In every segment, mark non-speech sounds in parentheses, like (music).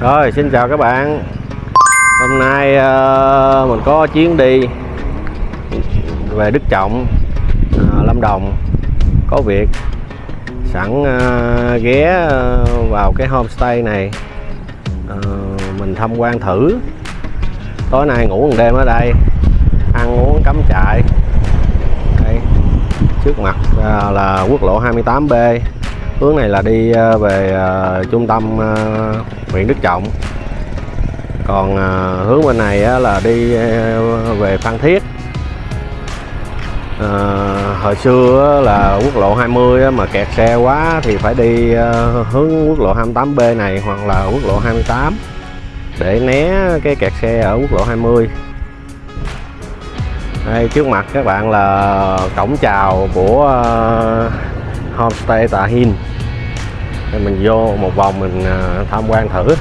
Rồi xin chào các bạn. Hôm nay uh, mình có chuyến đi về Đức Trọng uh, Lâm Đồng. Có việc sẵn uh, ghé vào cái homestay này. Uh, mình tham quan thử. Tối nay ngủ một đêm ở đây ăn uống cắm trại. Đây trước mặt uh, là quốc lộ 28B hướng này là đi ờ, về ờ, trung tâm ờ, huyện Đức Trọng. Còn hướng bên này là đi về Phan Thiết. À, hồi xưa là quốc lộ 20 mà kẹt xe quá thì phải đi hướng quốc lộ 28B này hoặc là quốc lộ 28 để né cái kẹt xe ở quốc lộ 20 đây trước mặt các bạn là cổng chào của homestay Tà Hin để mình vô một vòng mình à, tham quan thử.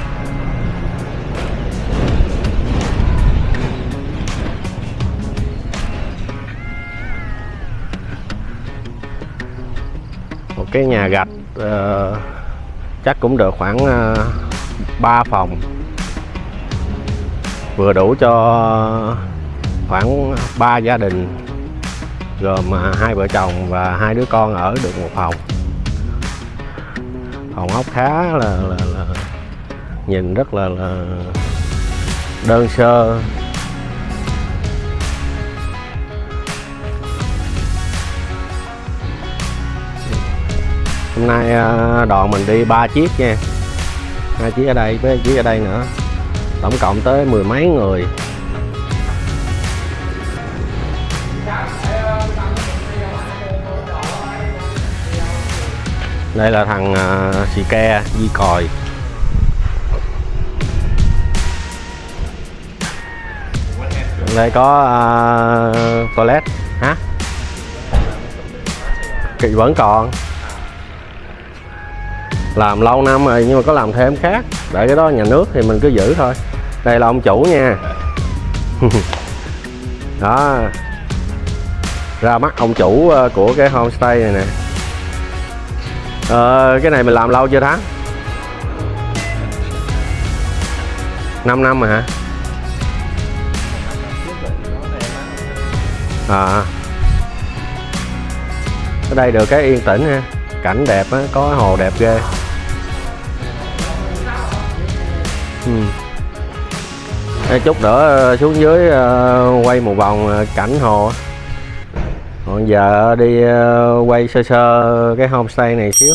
Một cái nhà gạch uh, chắc cũng được khoảng à, uh, 3 phòng. Vừa đủ cho khoảng 3 gia đình gồm à, hai vợ chồng và hai đứa con ở được một phòng phòng ốc khá là, là, là nhìn rất là, là đơn sơ. Hôm nay à, đoàn mình đi ba chiếc nha. Hai chiếc ở đây với chiếc ở đây nữa. Tổng cộng tới mười mấy người. Đây là thằng à, uh, xì ke di còi. Đây có uh, toilet. Hả? Kỳ vẫn còn. Làm lâu năm rồi nhưng mà có làm thêm khác. Để cái đó nhà nước thì mình cứ giữ thôi. Đây là ông chủ nha. (laughs) Đó. Ra mắt ông chủ à, của cái homestay này nè ờ, cái này mình làm lâu chưa tháng 5 năm rồi hả? À ở đây được cái yên tĩnh ha. Cảnh đẹp á có hồ đẹp ghê. Ừ. Chút nữa ờ, xuống dưới ờ, quay một vòng cảnh hồ còn giờ đi ờ, quay sơ sơ cái homestay này xíu.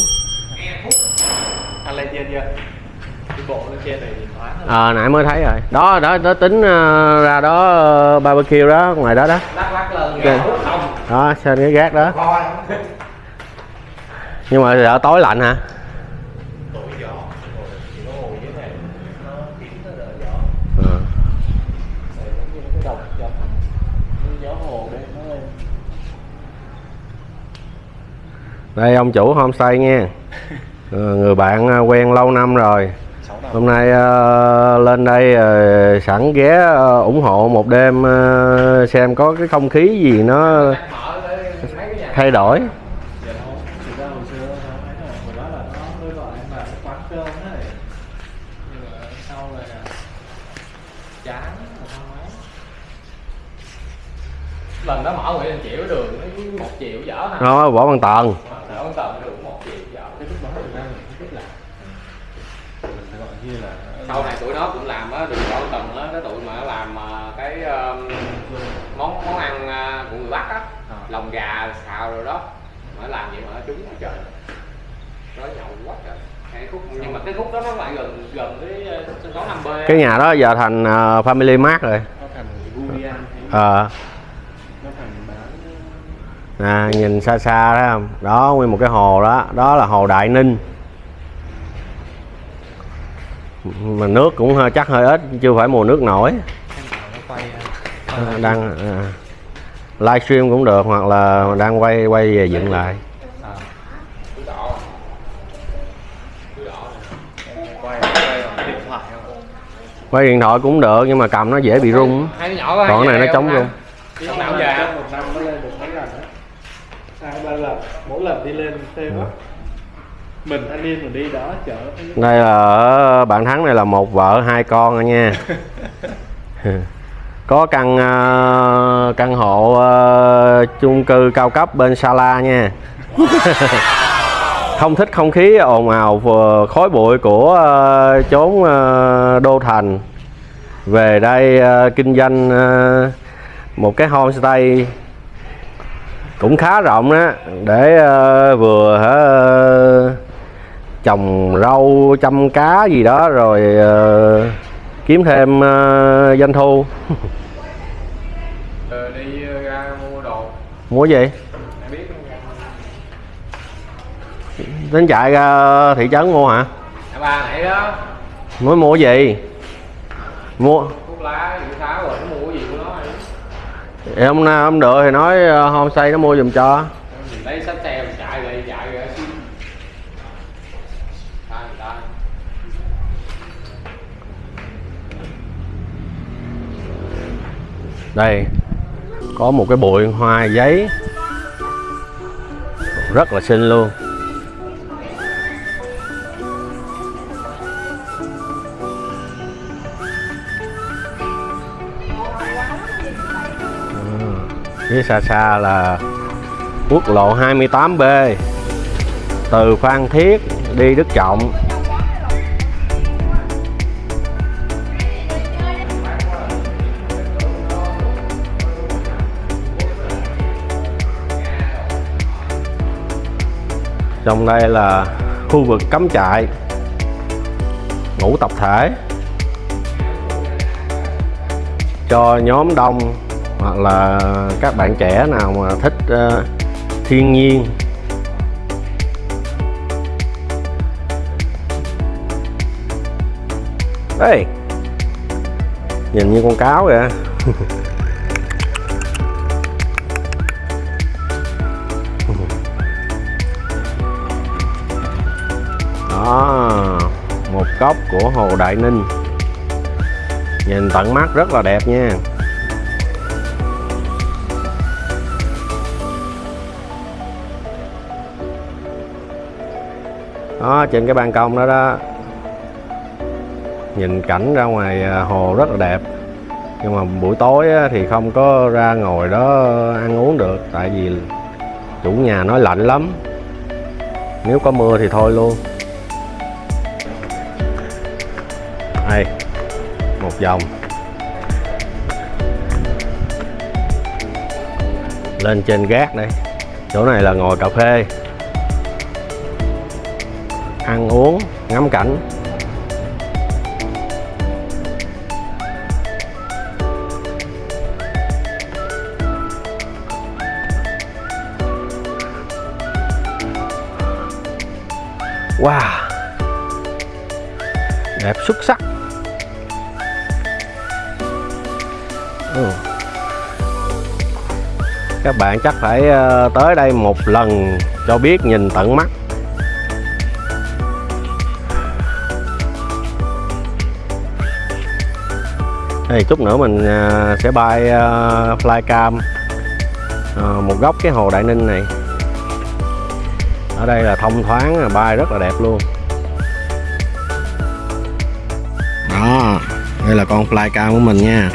Anh lên trên chưa đi bộ lên trên này thì thoáng à, nãy mới thấy rồi. Đó đó đó tính uh, ra đó uh, barbecue đó ngoài đó đó. Lắc lắc lên Ok. đó trên cái gác đó? Nhưng mà sợ tối lạnh hả tụi gió chỉ có ngồi dưới này nó kín nó đỡ gió Ờ. Rồi giống như cái đồng cho gió hồ đây nó lên đây ông chủ homestay nha. (laughs) Ờ, người bạn ờ, quen lâu năm rồi. Hôm nay ờ, lên đây sẵn ghé ủng hộ một đêm xem có cái không khí gì nó mở thay đổi. Giờ đâu thì ra hồi xưa nó ấy rồi hồi đó là nó mới gọi em là cái quán cơm đấy nhưng mà sau này là chán mà không ấy lần đó mở Nguyễn Đình Chiểu đường nó một triệu dở hả nó võ văn tần Ở ông tầm được một triệu dở cái lúc đó thực ra mình không biết làm mình phải gọi như là sau này tụi nó cũng làm á đường bảo tầng á cái tụi mà nó làm ờ, cái um, món món ăn ờ, của người bắc á À. lòng gà xào rồi đó mà nó làm vậy mà nó trúng quá trời nó nhậu quá trời cái khúc nhưng mà cái khúc đó nó lại gần gần cái ờ, sân khấu 5 b. Cái nhà đó giờ thành ờ, family mart rồi. Nó thành Ờ, nè nhìn xa xa đó không? Đó nguyên một cái hồ đó. Đó là hồ đại ninh. Mà nước cũng hơi chắc hơi ít chưa phải mùa nước nổi. À, đang à, livestream cũng được hoặc là đang quay quay về dựng lại quay điện thoại cũng được nhưng mà cầm nó dễ bị rung. Còn cái này nó chống rung đi nào về một năm nó lên được mấy lần đó hai ba lần. Mỗi lần đi lên thêm á. Mình thanh niên mình đi đó chợ đây là ở bạn thắng này là một vợ hai con rồi nha. (laughs) Có căn ờ, căn hộ ờ, chung cư cao cấp bên Sala nha (laughs) không thích không khí ồn ào khói bụi của ờ, chốn ờ, đô thành. Về đây ờ, kinh doanh một cái homestay cũng khá rộng đó để vừa trồng rau chăm cá gì đó rồi kiếm thêm doanh thu. (laughs) Đi ra mua đồ. Mua gì em biết không? Tính chạy ra thị trấn mua hả? À, ba nãy đó. Mới mua gì? Mua. Thuốc lá gì tháo rồi nó mua cái gì của nó. Thì hôm nay hôm được thì nói ờ, homestay nó mua giùm cho. Lấy sách xe mình chạy rồi chạy rồi người ta. Đây có một cái bụi hoa giấy. Rất là xinh luôn phía xa xa là quốc lộ 28B từ Phan Thiết đi Đức Trọng. Trong đây là khu vực cắm trại ngủ tập thể. Cho nhóm đông hoặc là các bạn trẻ nào mà thích uh, thiên nhiên. Đây Nhìn như con cáo vậy (laughs) Đó Một góc của Hồ Đại Ninh. Nhìn tận mắt rất là đẹp nha. Đó, trên cái ban công đó đó. Nhìn cảnh ra ngoài à, hồ rất là đẹp. Nhưng mà buổi tối thì không có ra ngồi đó ăn uống được, Tại vì chủ nhà nói lạnh lắm. Nếu có mưa thì thôi luôn. Đây, một vòng. Lên trên gác đây. Chỗ này là ngồi cà phê ăn uống, ngắm cảnh. Wow. Đẹp xuất sắc. Ừ. các bạn chắc phải ờ, tới đây một lần cho biết nhìn tận mắt. Thì chút nữa mình à, sẽ bay à, flycam à, một góc cái hồ Đại Ninh này. Ở đây là thông thoáng bay rất là đẹp luôn. Đó đây là con flycam của mình nha.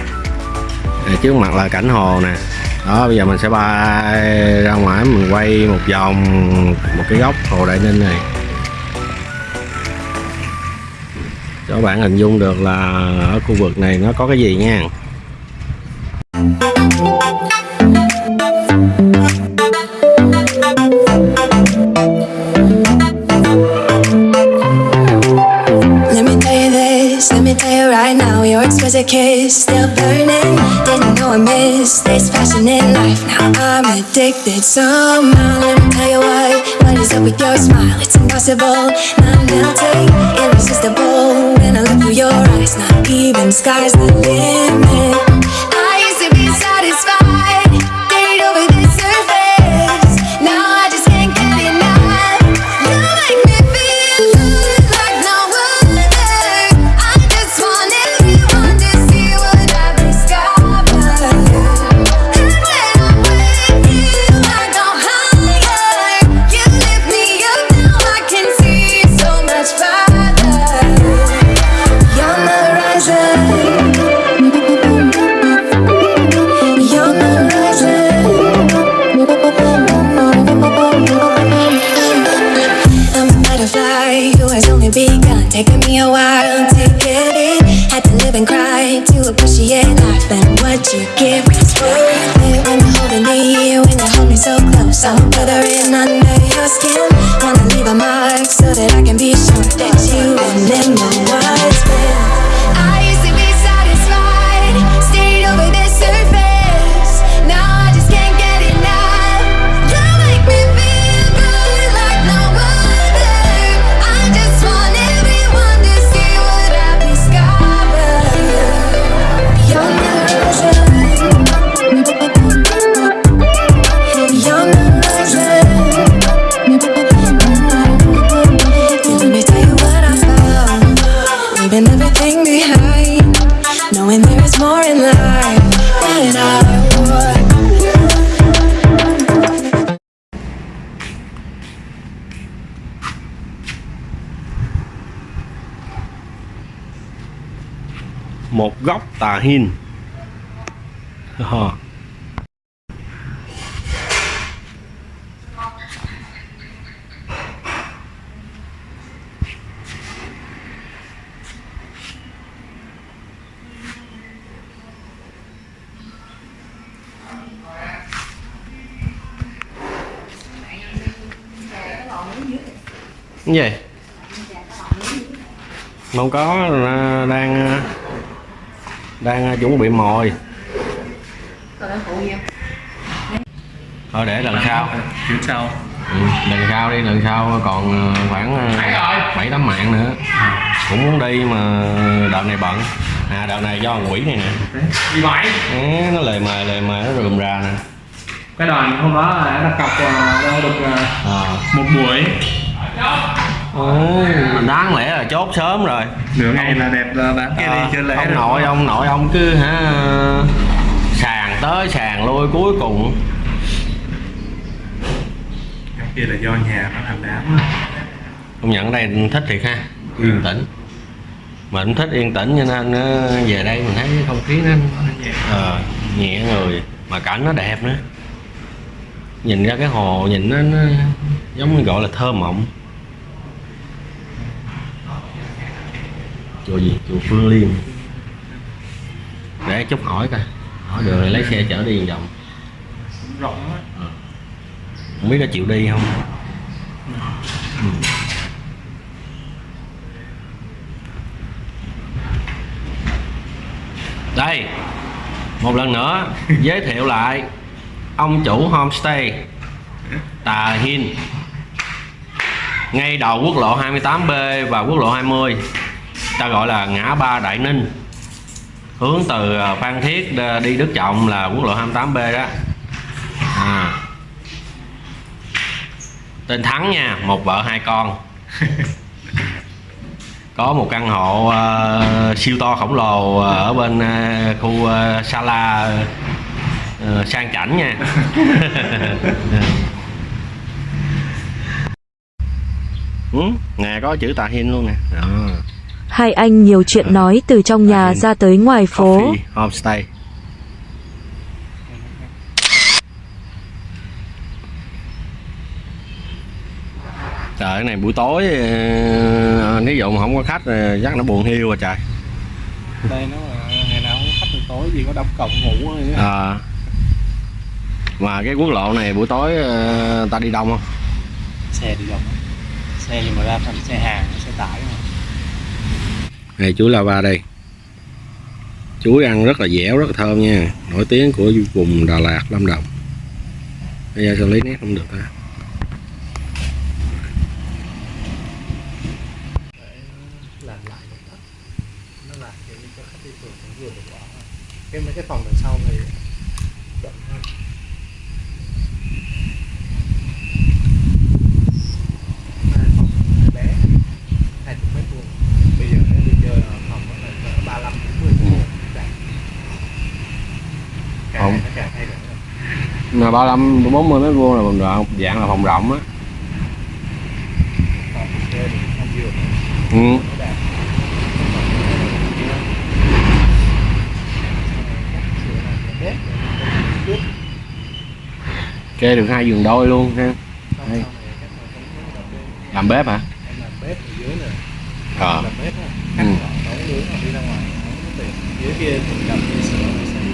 Đây, trước mặt là cảnh hồ nè. Đó bây giờ mình sẽ bay ra ngoài mình quay một vòng một cái góc hồ đại ninh này. Cho các bạn hình dung được là ở khu vực này nó có cái gì nha. Right now Your exquisite kiss, still burning Didn't know I missed this passion in life. Now I'm addicted somehow Let me tell you why, what is up with your smile? It's impossible, not melting, irresistible. Your eyes, not even sky's the limit hin Hờ. cái gì không có à, đang đang chuẩn bị mồi. Thôi để lần sau. Chuyến sau. Ừ, lần sau đi lần sau còn ờ, khoảng ờ, bảy tám mạng nữa. Cũng muốn đi mà đợt này bận. À đợt này do quỷ này nè. Đi mãi. Đấy, nó lời mời lời mời nó rườm rà nè. Cái đoàn hôm đó là đã đặt cọc ờ, đâu được ờ, à. một buổi Ôi, đáng lẽ là chốt sớm rồi. Nửa ngày là đẹp là bán kia Ờ, đi chơi lễ ông rồi. nội ông nội ông cứ hả sàn tới sàn lui cuối cùng. Cái kia là do nhà nó thành đám á. công nhận đây thích thiệt ha yên tĩnh. Mình thích yên tĩnh cho nên ờ, về đây mình thấy cái không khí nó ờ, nhẹ người mà cảnh nó đẹp nữa. Nhìn ra cái hồ nhìn nó, nó giống như gọi là thơ mộng chùa gì? Chùa Phương Liên. Để chút hỏi coi. Hỏi được lấy xe chở đi vòng. Rộng á. Không biết có chịu đi không? Ừ. đây một lần nữa giới thiệu lại ông chủ homestay Tà Hin ngay đầu quốc lộ 28B và quốc lộ 20 ta gọi là ngã ba Đại Ninh. Hướng từ ờ, Phan Thiết đ- đi Đức Trọng là quốc lộ 28B đó. À. tên Thắng nha một vợ hai con. (laughs) Có một căn hộ ờ, siêu to khổng lồ ở bên ờ, khu ờ, Sala ờ, sang chảnh nha. (laughs) (laughs) Ừ, nè có chữ Tà Hin luôn nè. Đó. Hai anh nhiều chuyện nói từ trong nhà ra tới ngoài phố. Trời cái này buổi tối ờ, Nếu dụ mà không có khách ờ, chắc nó buồn hiu rồi trời đây nó là ngày nào không có khách tối gì có đóng cổng ngủ á. à, Mà cái quốc lộ này buổi tối ờ, ta đi đông không? xe đi đông xe nhưng mà ra thành xe hàng xe tải mà này chuối lava đây. Chuối ăn rất là dẻo, rất là thơm nha. Nổi tiếng của vùng Đà Lạt, Lâm Đồng. Bây giờ xử lý nét không được ta cái mấy cái phòng nó làm kiểu như cho khách đi phượt cũng vừa được bỏ cái mấy cái phòng đằng sau thì rộng hơn hai phòng hai bé hai chục mét vuông bây giờ nếu đi chơi ở phòng nó là cỡ ba lăm đến mười mét vuông Đạt. Càng Phòng. ngày nó càng thay đổi rồi mà 35 40 mét vuông là phòng rộng dạng là phòng rộng á ừ. kê được hai giường đôi luôn ha Đây. là làm bếp hả em làm bếp ở dưới này ờ làm bếp á Ừ. đi ra ngoài dưới kia cầm đi sửa rồi xây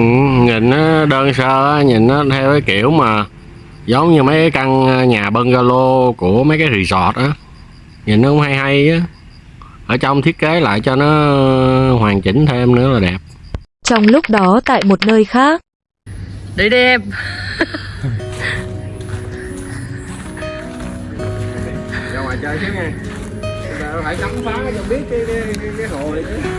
ừ, nhìn nó đơn sơ á, nhìn nó theo cái kiểu mà giống như mấy cái căn nhà bungalow của mấy cái resort á. Nhìn nó cũng hay hay á. Ở trong thiết kế lại cho nó hoàn chỉnh thêm nữa là đẹp. Trong lúc đó tại một nơi khác, đi đi em. Ra ngoài chơi xíu nha. Phải khám phá cho biết cái, cái, cái, cái hồ này chứ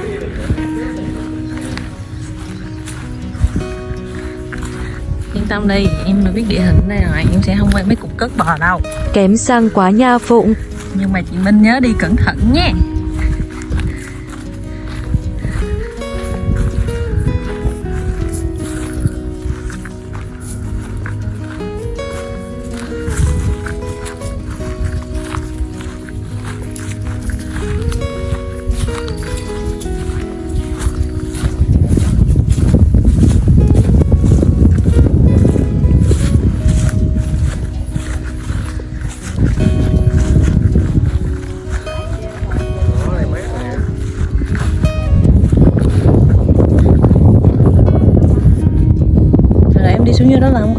yên tâm đi em mà biết địa hình đây rồi em sẽ không quay mấy cục cất bò đâu kém sang quá nha Phụng. nhưng mà chị Minh nhớ đi cẩn thận nha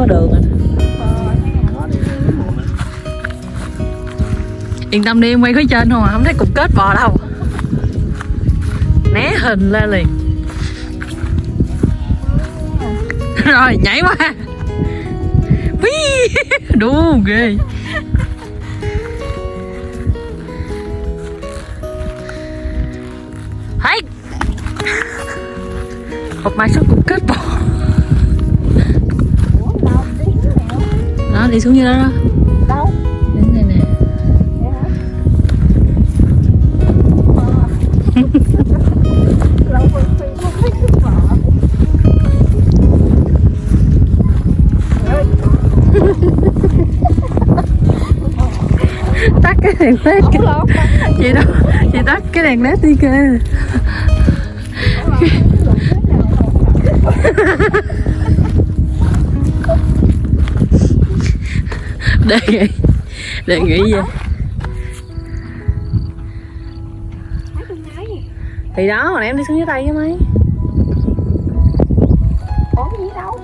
có đường à Yên tâm đi em quay phía trên không à Không thấy cục kết bò đâu. Né hình lên liền. Rồi nhảy qua. Ui, Đu ghê. Hey. Một mai số cục đó đi xuống như đó đó. Đâu? Đến đây nè. Vợ (laughs) tắt cái đèn led kìa. Chị đâu? Chị tắt cái đèn led đi kìa (laughs) đề nghị. Đề nghị gì? thì đó hồi nãy em đi xuống dưới tay với mấy. Có gì đâu?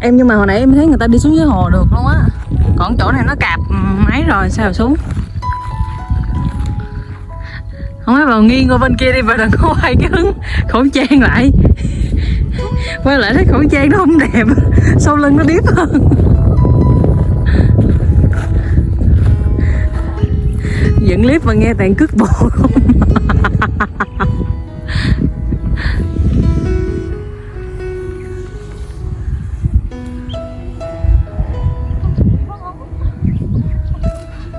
Em nhưng mà hồi nãy em thấy người ta đi xuống dưới hồ được luôn á. Còn chỗ này nó cạp máy rồi sao xuống không ấy vào nghiêng qua bên kia đi và đừng có quay cái hướng khẩu trang lại. Quay lại thấy khẩu trang nó không đẹp, sau lưng nó điếp hơn. Dựng clip mà nghe toàn cước bộ không?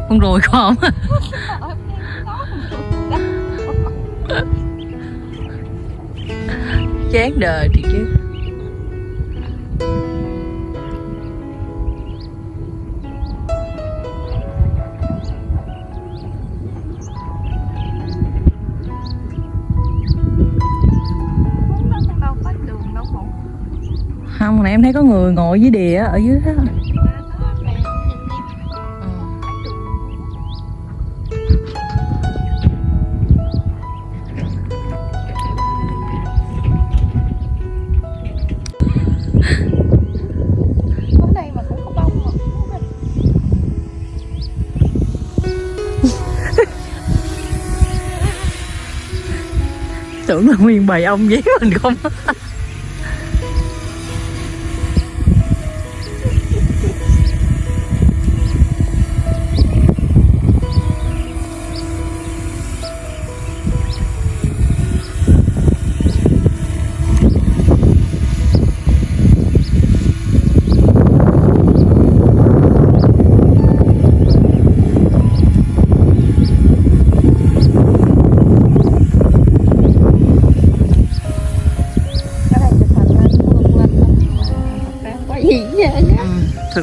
Con rồi không chán đời thì chứ. Không nãy em thấy có người ngồi dưới đìa ở dưới đó nguyên bầy ông dí mình không?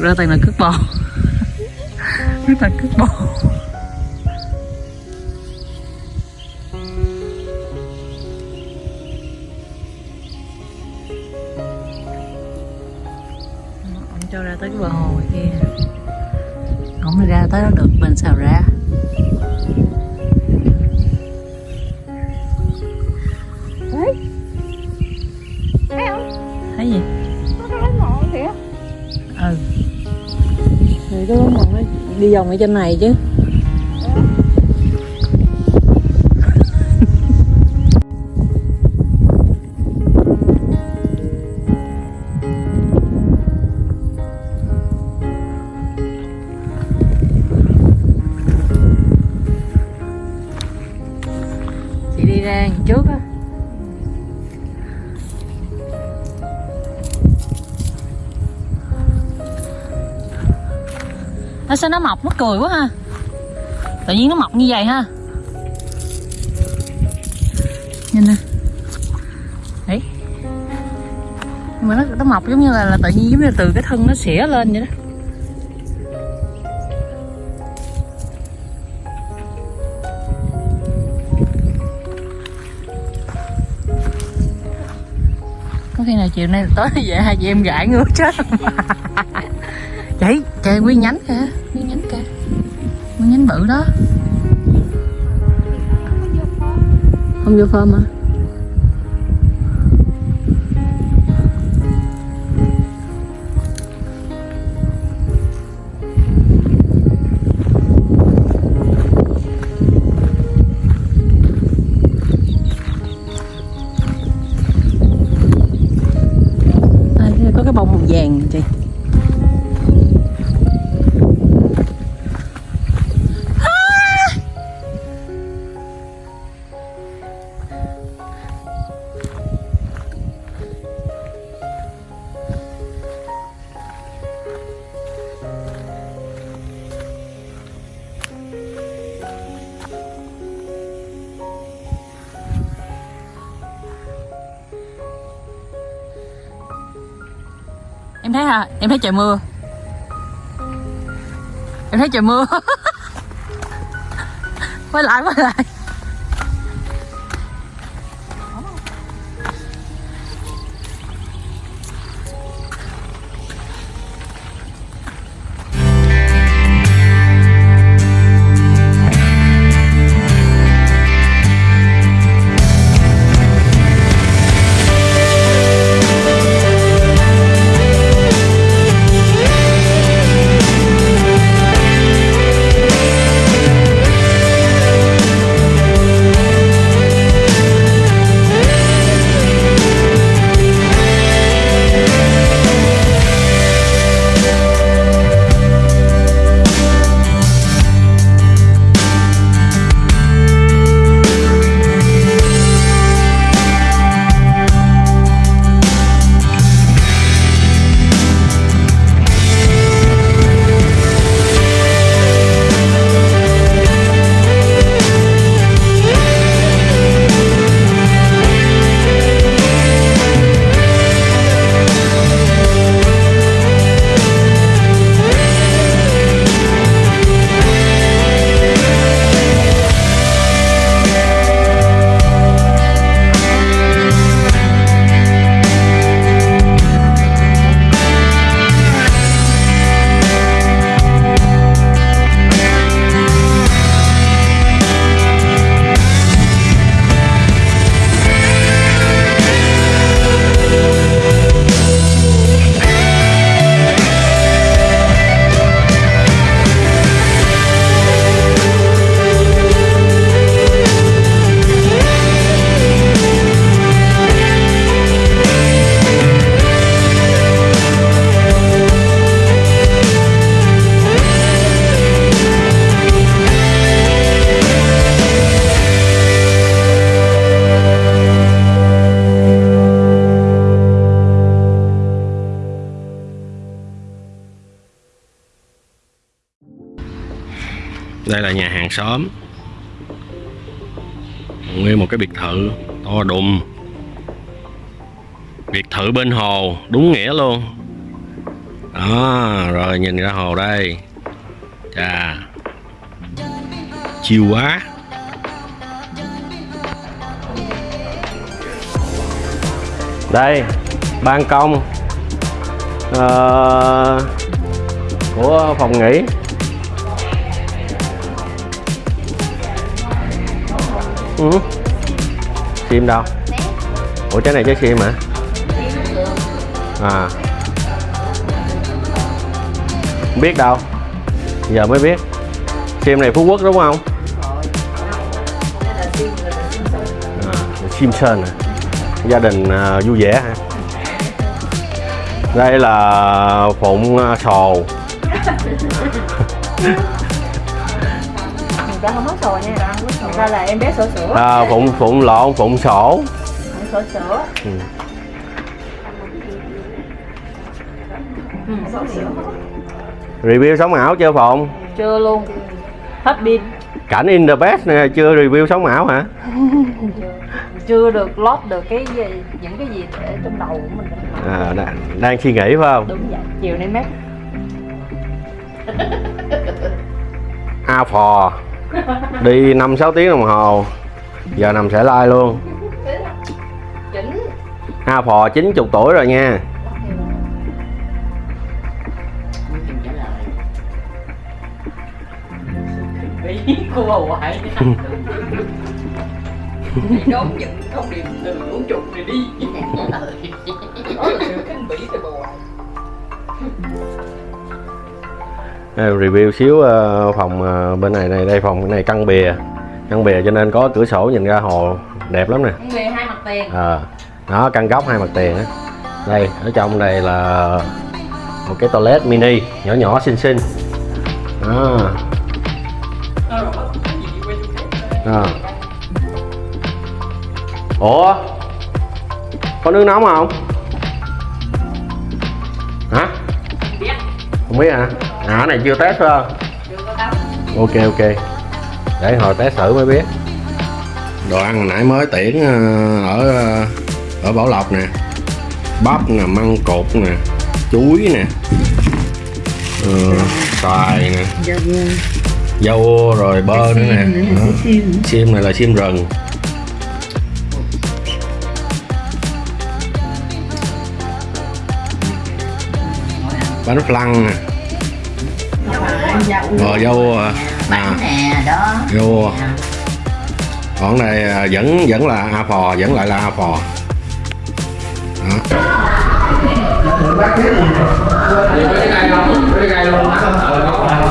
Thực ra toàn là cước bò. (laughs) Rất là cước bò. Trồng ở trên này chứ. Sao nó mọc mắc cười quá ha. Tự nhiên nó mọc như vậy ha. Nhìn nè. Đấy. Nhưng mà nó nó mọc giống như là, là tự nhiên giống như từ cái thân nó xỉa lên vậy đó. Có khi nào chiều nay tối về (laughs) hai dạ, chị em gãi ngứa chết không chạy chạy nguyên nhánh kìa bự đó không vô phơm hả? à, em thấy hả? Em thấy trời mưa. Em thấy trời mưa. (laughs) Quay lại quay lại. Nguyên một cái biệt thự to đùng. Biệt thự bên hồ đúng nghĩa luôn. Đó rồi nhìn ra hồ đây. Chà. Chiều quá. Đây ban công uh, của phòng nghỉ. Ừ. sim đâu? Ủa trái này trái sim hả? À. Không biết đâu. Giờ mới biết. Sim này phú quốc đúng không? À, Simpson à. gia đình à, vui vẻ hả? Đây là phụng à, sồ. (laughs) Người ta không có sò nha ta là em bé sổ sữa à, phụng phụng lộn phụng sổ. Em sổ sữa Ừ. ừ, review sống ảo chưa phụng? Chưa luôn. Hết pin. Cảnh in the best nè chưa review sống ảo hả? (laughs) Chưa được lót được cái gì những cái gì để trong đầu của mình. À, đang, đang suy nghĩ phải không? Đúng vậy chiều nay mát a phò đi năm sáu tiếng đồng hồ. Giờ nằm sẽ like luôn. Chỉnh a phò 90 tuổi rồi nha. Cua hoài đón nhận thông điệp từ vũ trụ này đi review xíu ờ, phòng ờ, bên này này đây phòng này căn bìa. Căn bìa cho nên có cửa sổ nhìn ra hồ đẹp lắm nè. Hai mặt tiền. Ờ, đó căn góc hai mặt tiền á. Đây ở trong đây là một cái toilet mini nhỏ nhỏ xinh xinh. Đó. Đó. ủa? Có nước nóng không? Hả? Không biết hả à này chưa test phải không? Ok ok. Để hồi test thử mới biết. Đồ ăn nãy mới tiễn ờ, ở ờ, ở Bảo Lộc nè. Bắp nè măng cột nè chuối nè. Ờ, xoài nè. Dâu rồi bơ nữa nè. Xiêm này là xiêm rừng. Bánh flan nè rồi dâu à, à, nè đó. Dâu còn này à, vẫn vẫn là a phò vẫn lại là a phò. Đó.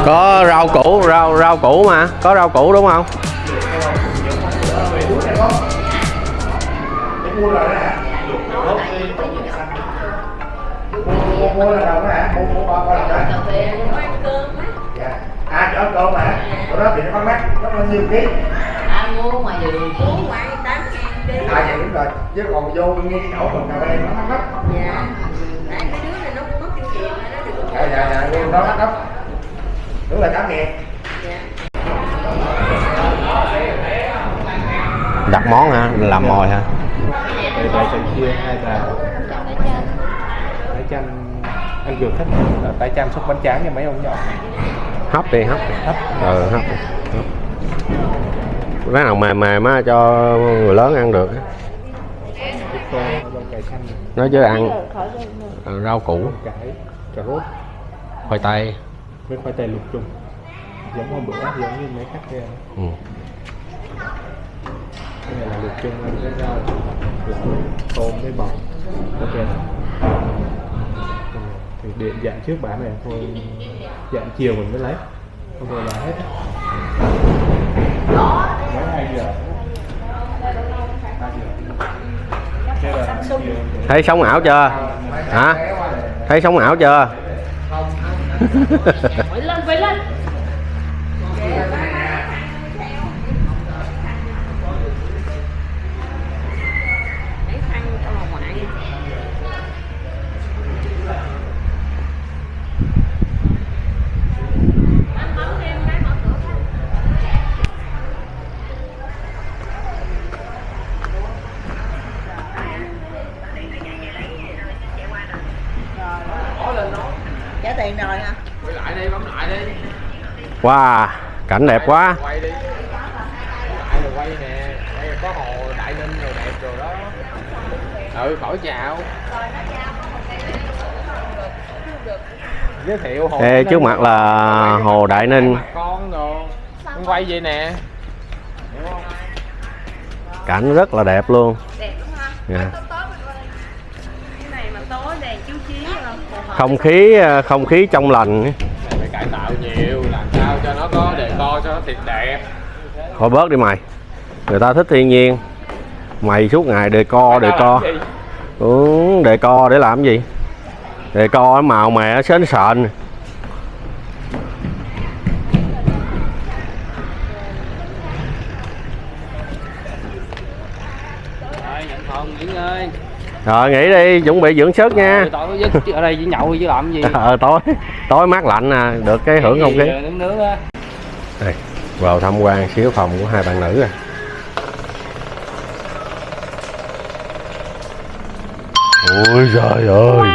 có rau củ rau rau củ mà. Có rau củ đúng không? mua là đó hả mua mua là đó dạ à chỗ cơm hả chỗ đó thì nó mắc nó bao nhiêu ký. Ăn mua ngoài vườn của ngoài tám ngàn đi. À dạ đúng rồi. Chứ còn vô nghe cái chỗ mình cà phê nó mắc lắm dạ. Tại cái đứa này nó cũng mất kinh nghiệm nó được dạ dạ dạ đó mắc lắm đúng là tám ngàn. Đặt món hả? Làm mồi hả? Đây tay chanh chiên hay là tay chanh. Anh vừa thích là tay chanh xúc bánh tráng cho mấy ông nhỏ hấp đi hấp. Hấp ừ hấp đi, hấp. Cái nào mềm mềm á cho người lớn ăn được nói chứ ăn ờ, rau củ. Cà rốt khoai tây. Với khoai tây luộc chung. Giống hôm bữa giống như mấy khách kia. Ừ. cái này là luộc chung với rau là tôm với bò. Ok. Thì điện dạng trước bán này thôi dạng chiều mình mới lấy. Không thôi là hết. Mấy hai giờ? Thấy sống ảo chưa? Hả? thấy sống ảo chưa? Phải lên phải lên tiền rồi hả? Quay lại đi bấm lại đi. Wow cảnh đẹp quá. Quay đi. Lại rồi quay nè. Quay có hồ đại ninh rồi đẹp rồi đó. Ừ khỏi chào. Giới thiệu hồ Ê, trước mặt là Quay hồ Đại Ninh. con rồi Con quay vậy nè. Cảnh rất là đẹp luôn. Đẹp đúng không Dạ. cái này mà tối đèn chiếu chiếu là phù hợp không khí không khí trong lành phải cải tạo nhiều làm cho cho nó có đề co cho nó thiệt đẹp. Thôi bớt đi mày. Người ta thích thiên nhiên. Mày suốt ngày đề co đề co. ừ, đề co để làm gì? Đề co màu mẹ sến sện Rồi, nhận phòng nghỉ ngơi. Rồi nghỉ đi chuẩn bị dưỡng sức nha Tối với chứ ở đây với nhậu chứ làm gì. (laughs) ờ tối tối mát lạnh nè được cái hưởng không khí Giờ Nướng nướng á. đây vào tham quan xíu phòng của hai bạn nữ à ôi trời ơi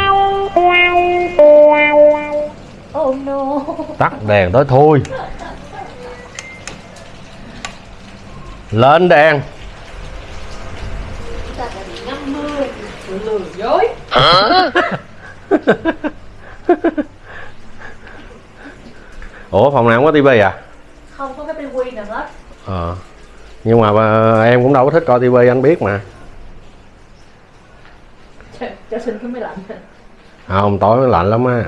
Oh no. tắt đèn tới thôi lên đèn Ta phải bị ngâm mưa. Lừa dối. (laughs) ủa phòng nào không có tivi à Không có cái tivi nào hết. ờ nhưng mà ờ, em cũng đâu có thích coi tivi anh biết mà Cho, cho xin cái máy lạnh. không tối lạnh lắm á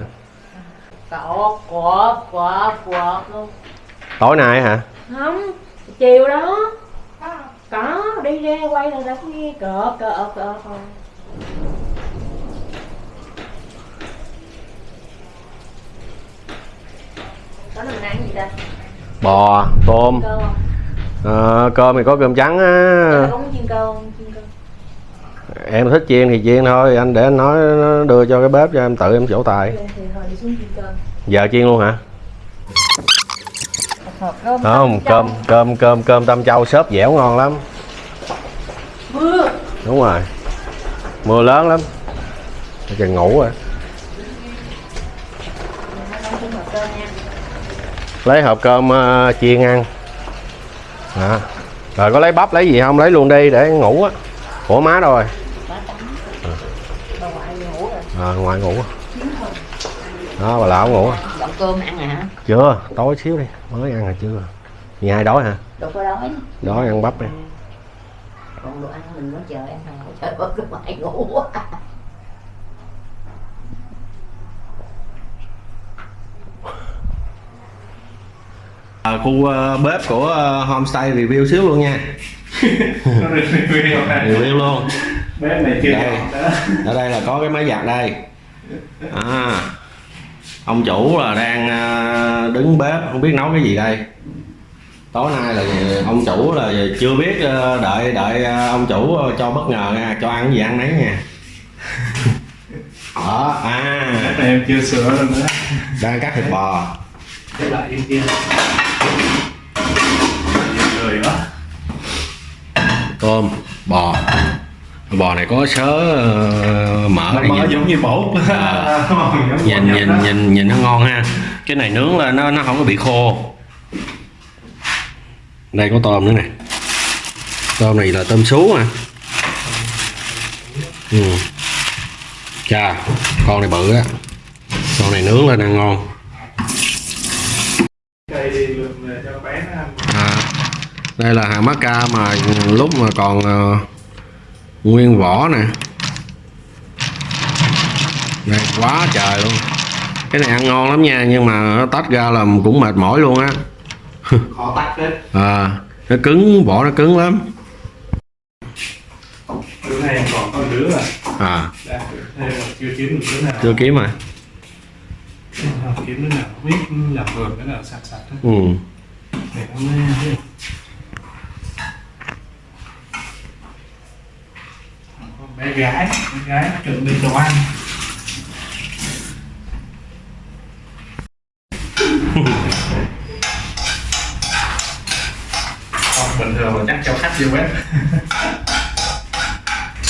Cọt, quọt, quọt, quọt luôn. tối nay hả Không, chiều đó. Có, đi ra quay là đã nghe cọt, cọt, cọt. Mình ăn gì bò tôm. Cơm không? ờ, cơm thì có cơm trắng á. Có chiên cơm em thích chiên thì chiên thôi anh để anh nói nó đưa cho cái bếp cho em tự em chỗ tài chiên giờ chiên luôn hả? Cơm. không cơm cơm cơm cơm tam châu xốp dẻo ngon lắm. Mưa. đúng rồi. Mưa lớn lắm. Chừng ngủ rồi Không xin hộp cơm nha. Lấy hộp cơm ờ, chiên ăn. À. rồi có lấy bắp lấy gì không? Lấy luôn đi để ngủ á. Ủa má đâu rồi? À, ngoài ngủ đó bà lão ngủ. Cơm ăn hả? chưa tối xíu đi. Mới ăn hả chưa? Nhà ai đói hả? Đâu có đói đói ăn bắp đi. Còn đồ ăn mình mới chờ Trời ơi cái mày ngủ à, khu ờ, bếp của ờ, homestay review xíu luôn nha. (laughs) Review luôn bếp này chưa Đây. ở đây là có cái máy giặt đây. À, ông chủ là đang à, đứng bếp không biết nấu cái gì đây. Tối nay là ông chủ là chưa biết à, đợi đợi à, ông chủ cho bất ngờ nha cho ăn gì ăn nấy nha. Đó à. Em chưa sửa nữa. Đang cắt thịt bò. Lại kia tôm bò. Bò này có sớ ờ, mỡ này nó (laughs) nhìn giống như bột. À. Nhìn nhìn nhìn nhìn nó ngon ha. Cái này nướng là nó nó không có bị khô. Đây có tôm nữa nè. Tôm này là tôm sú à ừ. chà con này bự á. Con này nướng lên ăn ngon cây đi lượm về cho bé nó ăn à, đây là hàng mắc ca mà lúc mà còn ờ, nguyên vỏ nè. Đây quá trời luôn. Cái này ăn ngon lắm nha nhưng mà nó tách ra là cũng mệt mỏi luôn á. (laughs) Khó tách hết à, nó cứng vỏ nó cứng lắm. Đứa này còn một đứa à. À. Đã, chưa kiếm được đứa nào. Chưa kiếm à? Kiếm đứa nào. Biết làm vườn cái nào sạch sạch hết ừ. Để nó mới bé gái bé gái chuẩn bị đồ ăn. Còn bình thường là chắc cho khách vô bếp.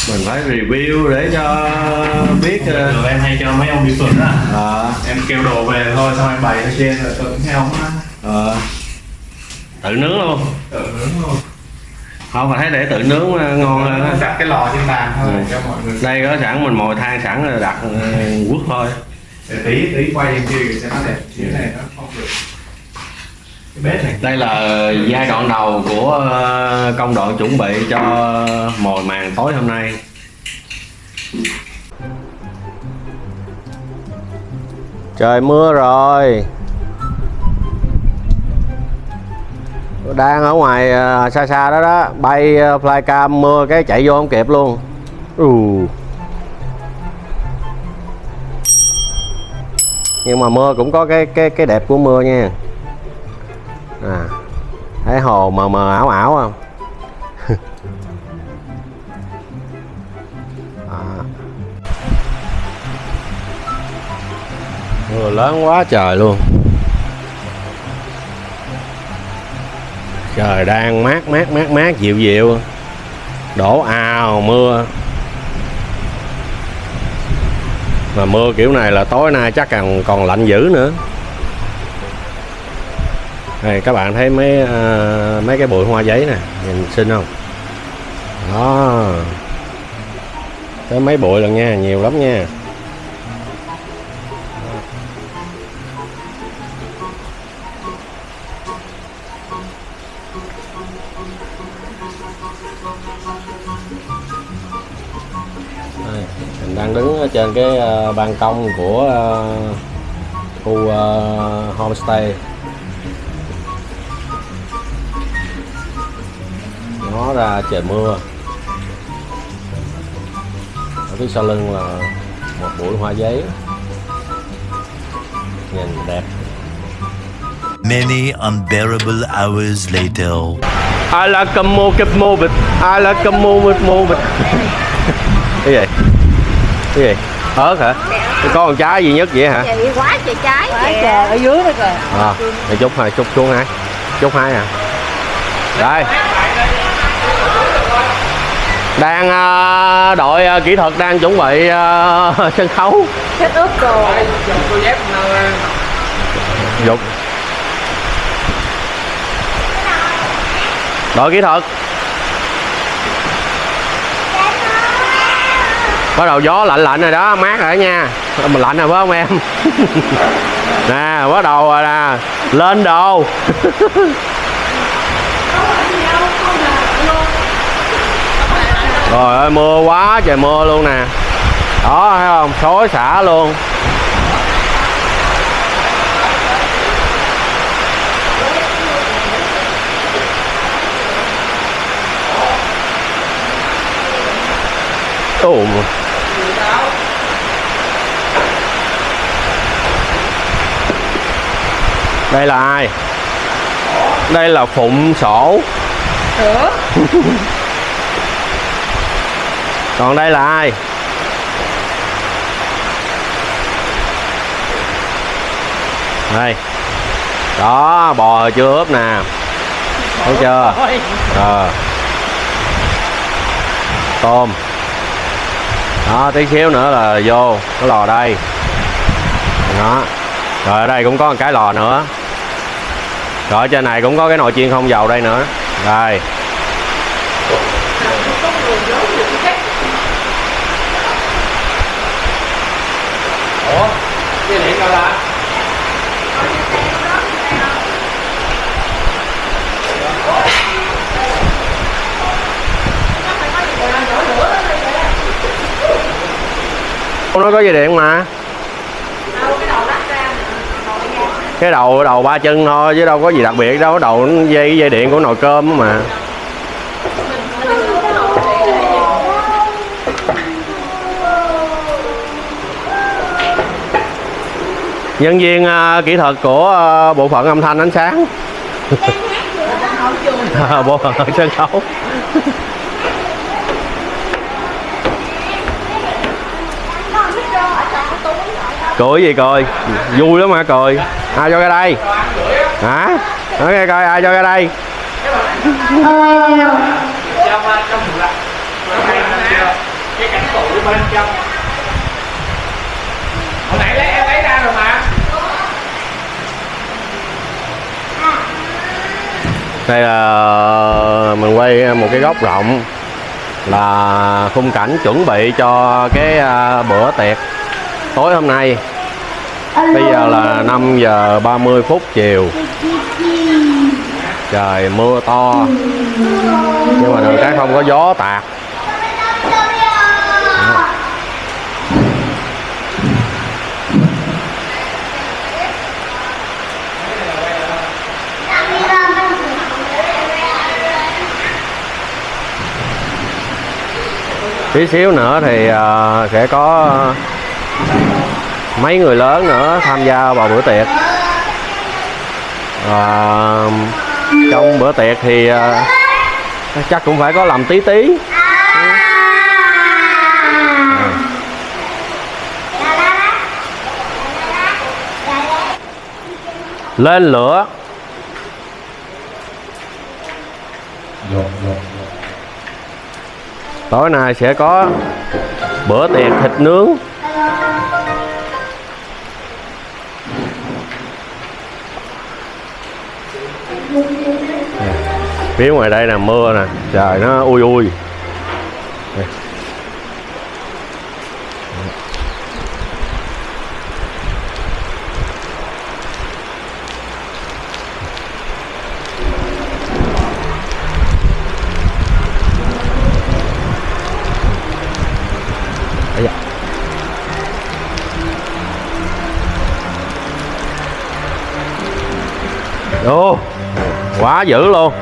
Mình phải review để cho biết ờ, Rồi em hay cho mấy ông đi phượt á. À, Em kêu đồ về thôi xong em bày ở trên rồi cũng theo ông á. Ờ, tự nướng luôn. Tự nướng luôn không mà thấy để tự nướng ờ, ngon hơn á. Đặt cái lò trên bàn thôi Ừ. cho mọi người. Đây có sẵn mình mồi than sẵn rồi đặt ờ, quất thôi. Để tí tí quay lên kia cho nó đẹp chứ cái này nó không được. Cái bếp này. Đây là giai đoạn đầu của ờ, công đoạn chuẩn bị cho mồi màng tối hôm nay. Trời mưa rồi đang ở ngoài à, xa xa đó đó. Bay à, flycam mưa cái chạy vô không kịp luôn. Ừ. nhưng mà mưa cũng có cái cái cái đẹp của mưa nha. À thấy hồ mờ mờ ảo ảo không? (laughs) À. mưa lớn quá trời luôn trời đang mát mát mát mát dịu dịu. Đổ ào mưa. Mà mưa kiểu này là tối nay chắc còn còn lạnh dữ nữa. Đây các bạn thấy mấy uh, mấy cái bụi hoa giấy nè nhìn xinh không? Đó. Tới mấy bụi lần nha nhiều lắm nha. Cái ờ, ban công của ờ, khu ờ, homestay. Nó ra trời mưa. Ở phía sau lưng là một bụi hoa giấy. Nhìn đẹp. Many unbearable hours later. I like a move keep moving I like a move it move it. Cái gì? Cái gì ớt hả? Cái có con trái duy nhất vậy hả? Chị quá trời trái Quá trời ở dưới đó kìa. À, để chút hai chút xuống hai. Chút hai à. Đây. Đang à, đội à, kỹ thuật đang chuẩn bị à, (laughs) sân khấu. Chết ướp đồ ờ, dục. Đội kỹ thuật bắt đầu gió lạnh lạnh rồi đó, mát rồi đó nha. Mình lạnh rồi phải không em? (laughs) Nè, bắt đầu rồi nè. Lên đồ. (laughs) Rồi ơi, mưa quá trời mưa luôn nè. Đó, thấy không? Xối xả luôn. Ồ. Đây là ai? Đây là Phụng Sổ. (laughs) Còn đây là ai? Đây. Đó, bò chưa ướp nè. Thấy chưa? Ờ. Tôm đó tí xíu nữa là vô cái lò đây đó rồi ở đây cũng có một cái lò nữa rồi trên này cũng có cái nồi chiên không dầu đây nữa. Rồi. Ủa dây điện đâu ta nó có dây điện mà cái đầu đầu ba chân thôi chứ đâu có gì đặc biệt đâu. Đầu dây dây điện của nồi cơm mà. Nhân viên uh, kỹ thuật của uh, bộ phận âm thanh ánh sáng. À, (laughs) bộ phận sân khấu. Cười gì cười? Vui lắm hả cười? Ai cho ra đây? Hả? Nói nghe coi, ai cho ra đây? Cái cảnh tủ bên trong hồi nãy lấy em lấy ra rồi mà đây là mình quay một cái góc rộng là khung cảnh chuẩn bị cho cái à, bữa tiệc tối hôm nay. Bây giờ là 5 giờ 30 phút chiều. Trời mưa to. Nhưng mà đường cái không có gió tạt. Tí xíu nữa thì uh, sẽ có uh, mấy người lớn nữa tham gia vào bữa tiệc. Và trong bữa tiệc thì à, chắc cũng phải có làm tí tí. Lên lửa. Tối nay sẽ có bữa tiệc thịt nướng. Phía ngoài đây là mưa nè. Trời nó ui ui. Ô, quá dữ luôn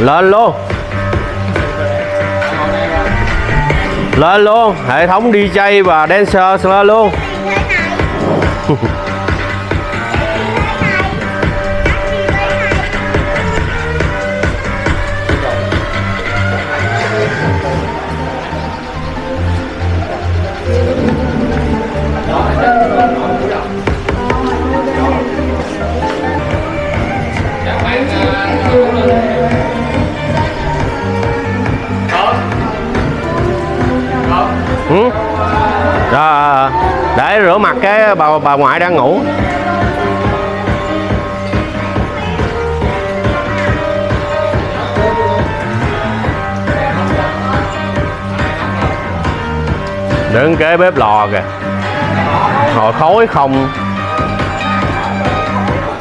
lên luôn. Lên luôn. Hệ thống DJ và dancer lên luôn (laughs) rửa mặt cái bà bà ngoại đang ngủ. Đứng kế bếp lò kìa. Hồi khói không.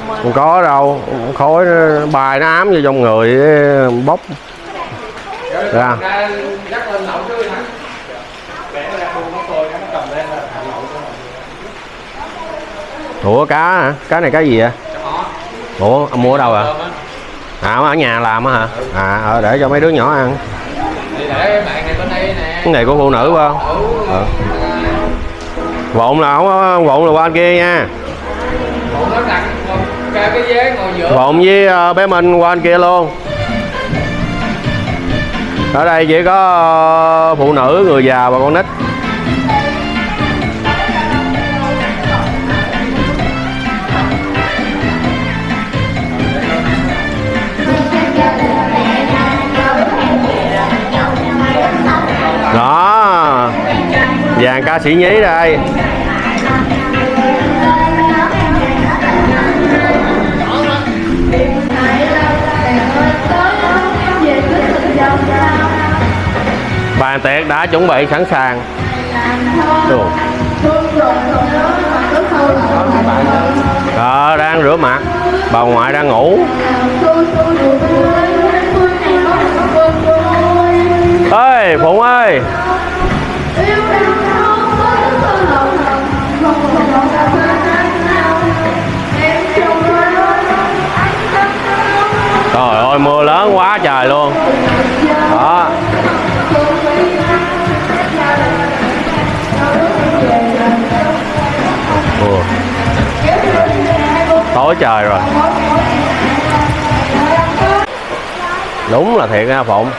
Không có đâu. Khói nó- bài nó ám vô trong người, bốc. Ra dắt lên lẩu chứ hả Để nó ra buông nó tôi nó cầm lên là thả lậu cho ủa cá hả? Cá này cá gì vậy? Ủa ông mua ở đâu à à ở nhà làm á hả? À ờ, để cho mấy đứa nhỏ ăn. Cái này của phụ nữ phải không? Ờ. vộn là không vộn là qua anh kia nha. Vộn với ờ, bé minh qua anh kia luôn. Ở đây chỉ có ờ, phụ nữ người già và con nít ca sĩ nhí đây. Bàn tiệc đã chuẩn bị sẵn sàng. Đồ. Ờ, đang rửa mặt. Bà ngoại đang ngủ. Ơi phụng ơi. Rồi mưa lớn quá trời luôn đó Ủa. tối trời rồi đúng là thiệt nha, phụng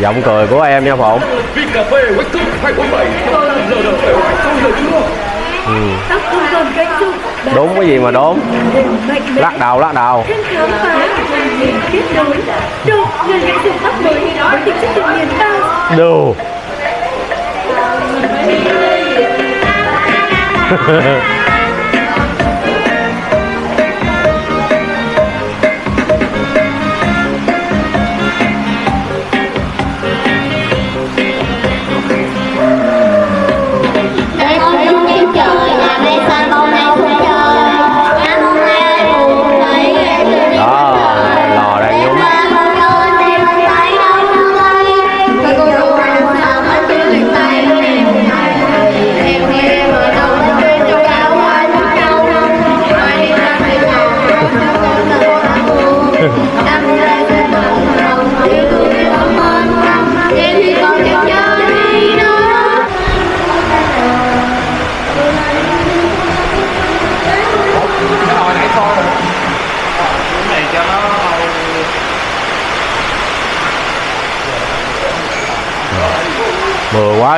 giọng cười của em nha, phụng ừ. đúng cái gì mà đúng. lắc đầu lắc đầu phá kết nối được người nghệ dụng bắt mới với tính chất tự nhiên cao. Đồ. Đây (laughs) (laughs)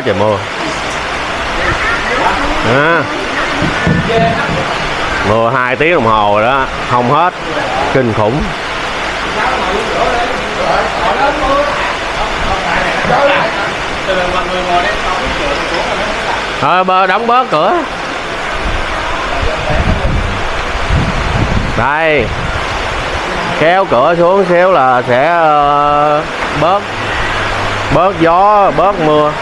trời mưa à. mưa hai tiếng đồng hồ rồi đó. Không hết. Kinh khủng. Ờ bơ, đóng bớt cửa. Đây. Kéo cửa xuống xíu là sẽ ờ, bớt bớt gió, bớt mưa.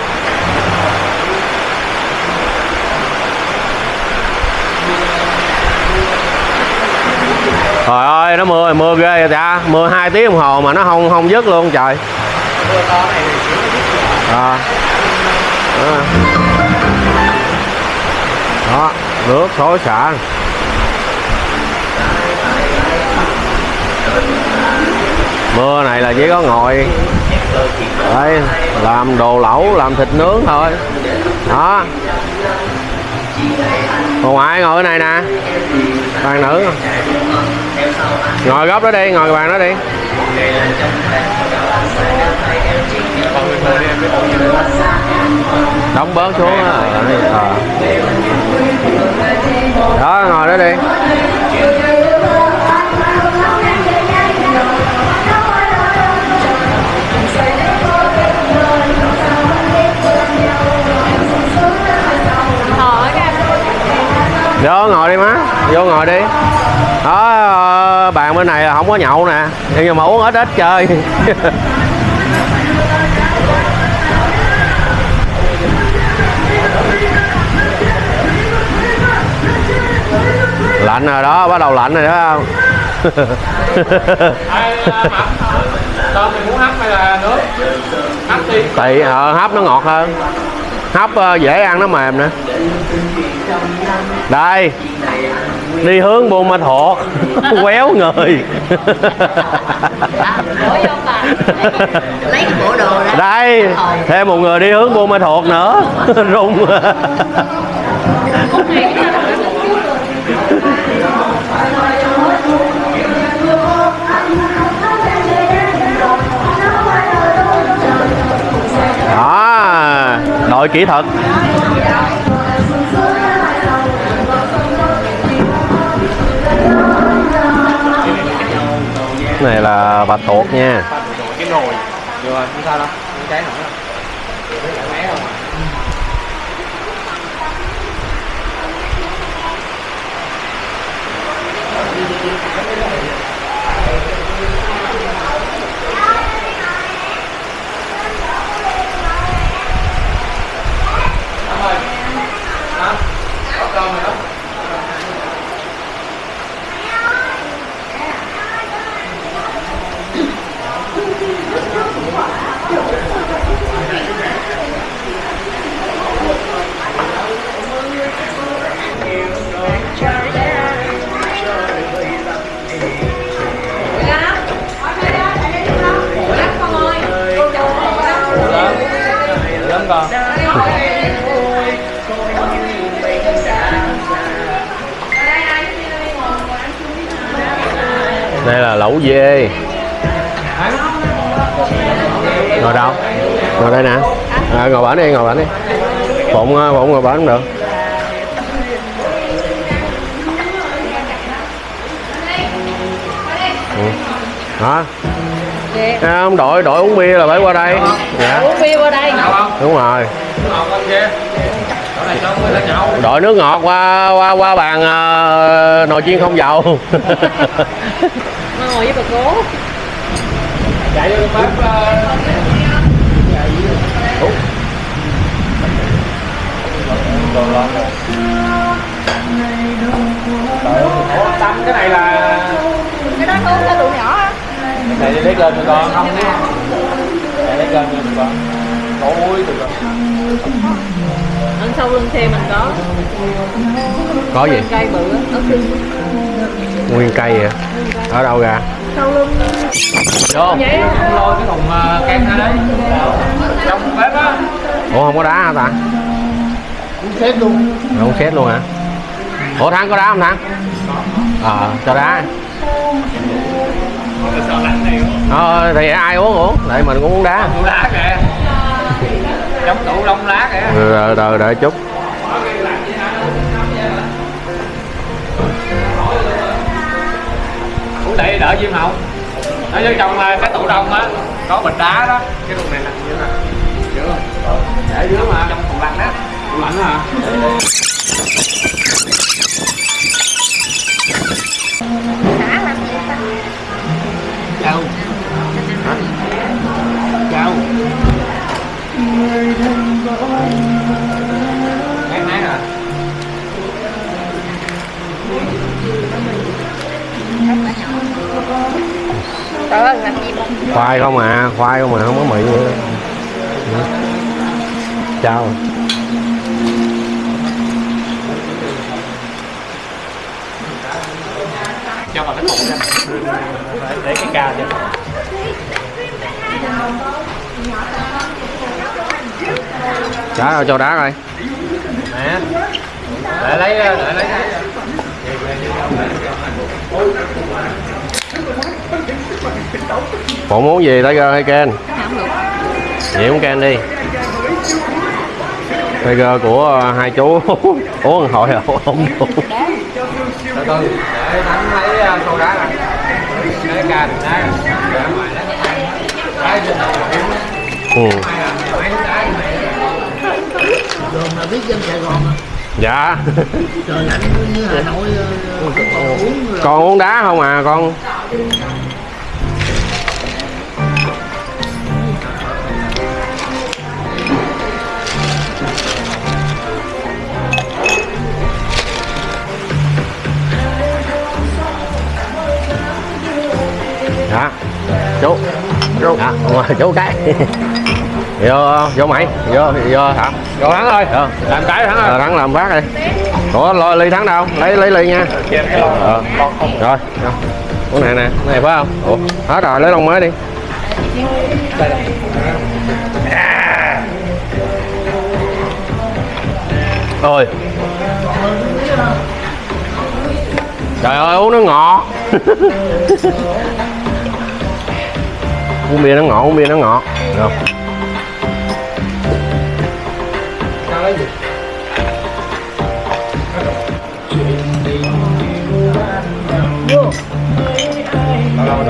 Trời ơi, nó mưa mưa ghê vậy ta? Mưa hai tiếng đồng hồ mà nó không không dứt luôn, trời. À. À. đó, nước xối xả. Mưa này là chỉ có ngồi. Đây làm đồ lẩu, làm thịt nướng thôi. Đó bà ngoại ngồi ở này nè. Bàn nữ. Ngồi góc đó đi ngồi bàn đó đi. Đóng bớt xuống đó, à. Ờ, ờ. đó ngồi đó đi. Vô ngồi đi má vô ngồi đi. Đó bàn bên này là không có nhậu nè nhưng mà uống ít ít chơi. (laughs) Lạnh rồi đó bắt đầu lạnh rồi đó không? À, hấp tùy ờ, hấp nó ngọt hơn. Hấp ờ, dễ ăn nó mềm nữa đây, đi hướng buôn ma thuột quéo người. Đây, thêm một người đi hướng buôn ma thuột nữa. Rung. Đó đội kỹ thuật. Này là bạch tuộc nha. Bạch tuộc cái nồi. Rồi không sao đâu. Không cháy nổi đâu Lớn con đây là lẩu dê. Ngồi đâu? Ngồi đây nè. À, ngồi bển đi ngồi bển đi. Phụng ờ, phụng ngồi bển cũng được. Ừ. hả à, ông đội đội uống bia là phải qua đây. Dạ. Uống bia qua đây đúng rồi. Đội nước ngọt qua qua qua bàn ờ, nồi chiên không dầu. (laughs) Ngồi với bà cố. Chạy vô bếp ờ, Tâm cái này là cái đó uống cho tụi nhỏ á. Này đi lấy cơm cho con không này lấy cơm cho con ôi con ở sau lưng xe mình có. Có gì? Cây bự á nguyên cây vậy? Ở đâu ra? Sau lưng. Vô. Vậy á. không lôi cái thùng ờ, kem ra đấy. Trong bếp á. Ủa không có đá hả ta? Cũng xếp luôn. Không xét luôn hả? Ủa thắng có đá không thắng? Ờ cho đá. Ờ thì ai uống uống? Tại mình cũng uống đá. Đá kìa chống tủ lông lá kìa. Rồi đợi đợi chút. Ủa đây đỡ diêm hồng ở dưới trong ờ, cái tủ đông á có bịch đá đó. Cái tủ này nè dưới nè dưới để dưới mà trong tủ lạnh á. Tủ lạnh hả? Chào Hả? Trời ơi, làm gì mà? Khoai không à khoai không à không có mì nữa. Chào. Cho vào cái cục ra để cái ca cho. Đá rồi cho đá rồi nè. Để lấy. Để lấy bộ muốn gì Tiger hay Ken vậy muốn Ken đi Tiger của ờ, hai chú (laughs) uống hội hồi à, rồi không đủ để thắng lấy ờ, đá này, cái ca đừng đá ngoài đó đá trên đầu kiếm ừ. Đường là biết dân Sài Gòn à. dạ Trời lạnh như Hà Nội ờ, uống rồi. con uống đá không à con chú. Chú. Ngoài chú cái. (laughs) Vô vô mày. Vô vô hả? Rồi thắng thôi Ờ. làm cái thắng Ờ, thôi thắng làm phát đi. Ủa lo ly thắng đâu? Lấy lấy ly nha. Ờ. rồi. Uống này nè. Cái này phải không? Ủa hết rồi lấy lon mới đi. Ôi. Trời ơi uống nó ngọt (laughs) uống bia nó ngọt uống bia nó ngọt. Được.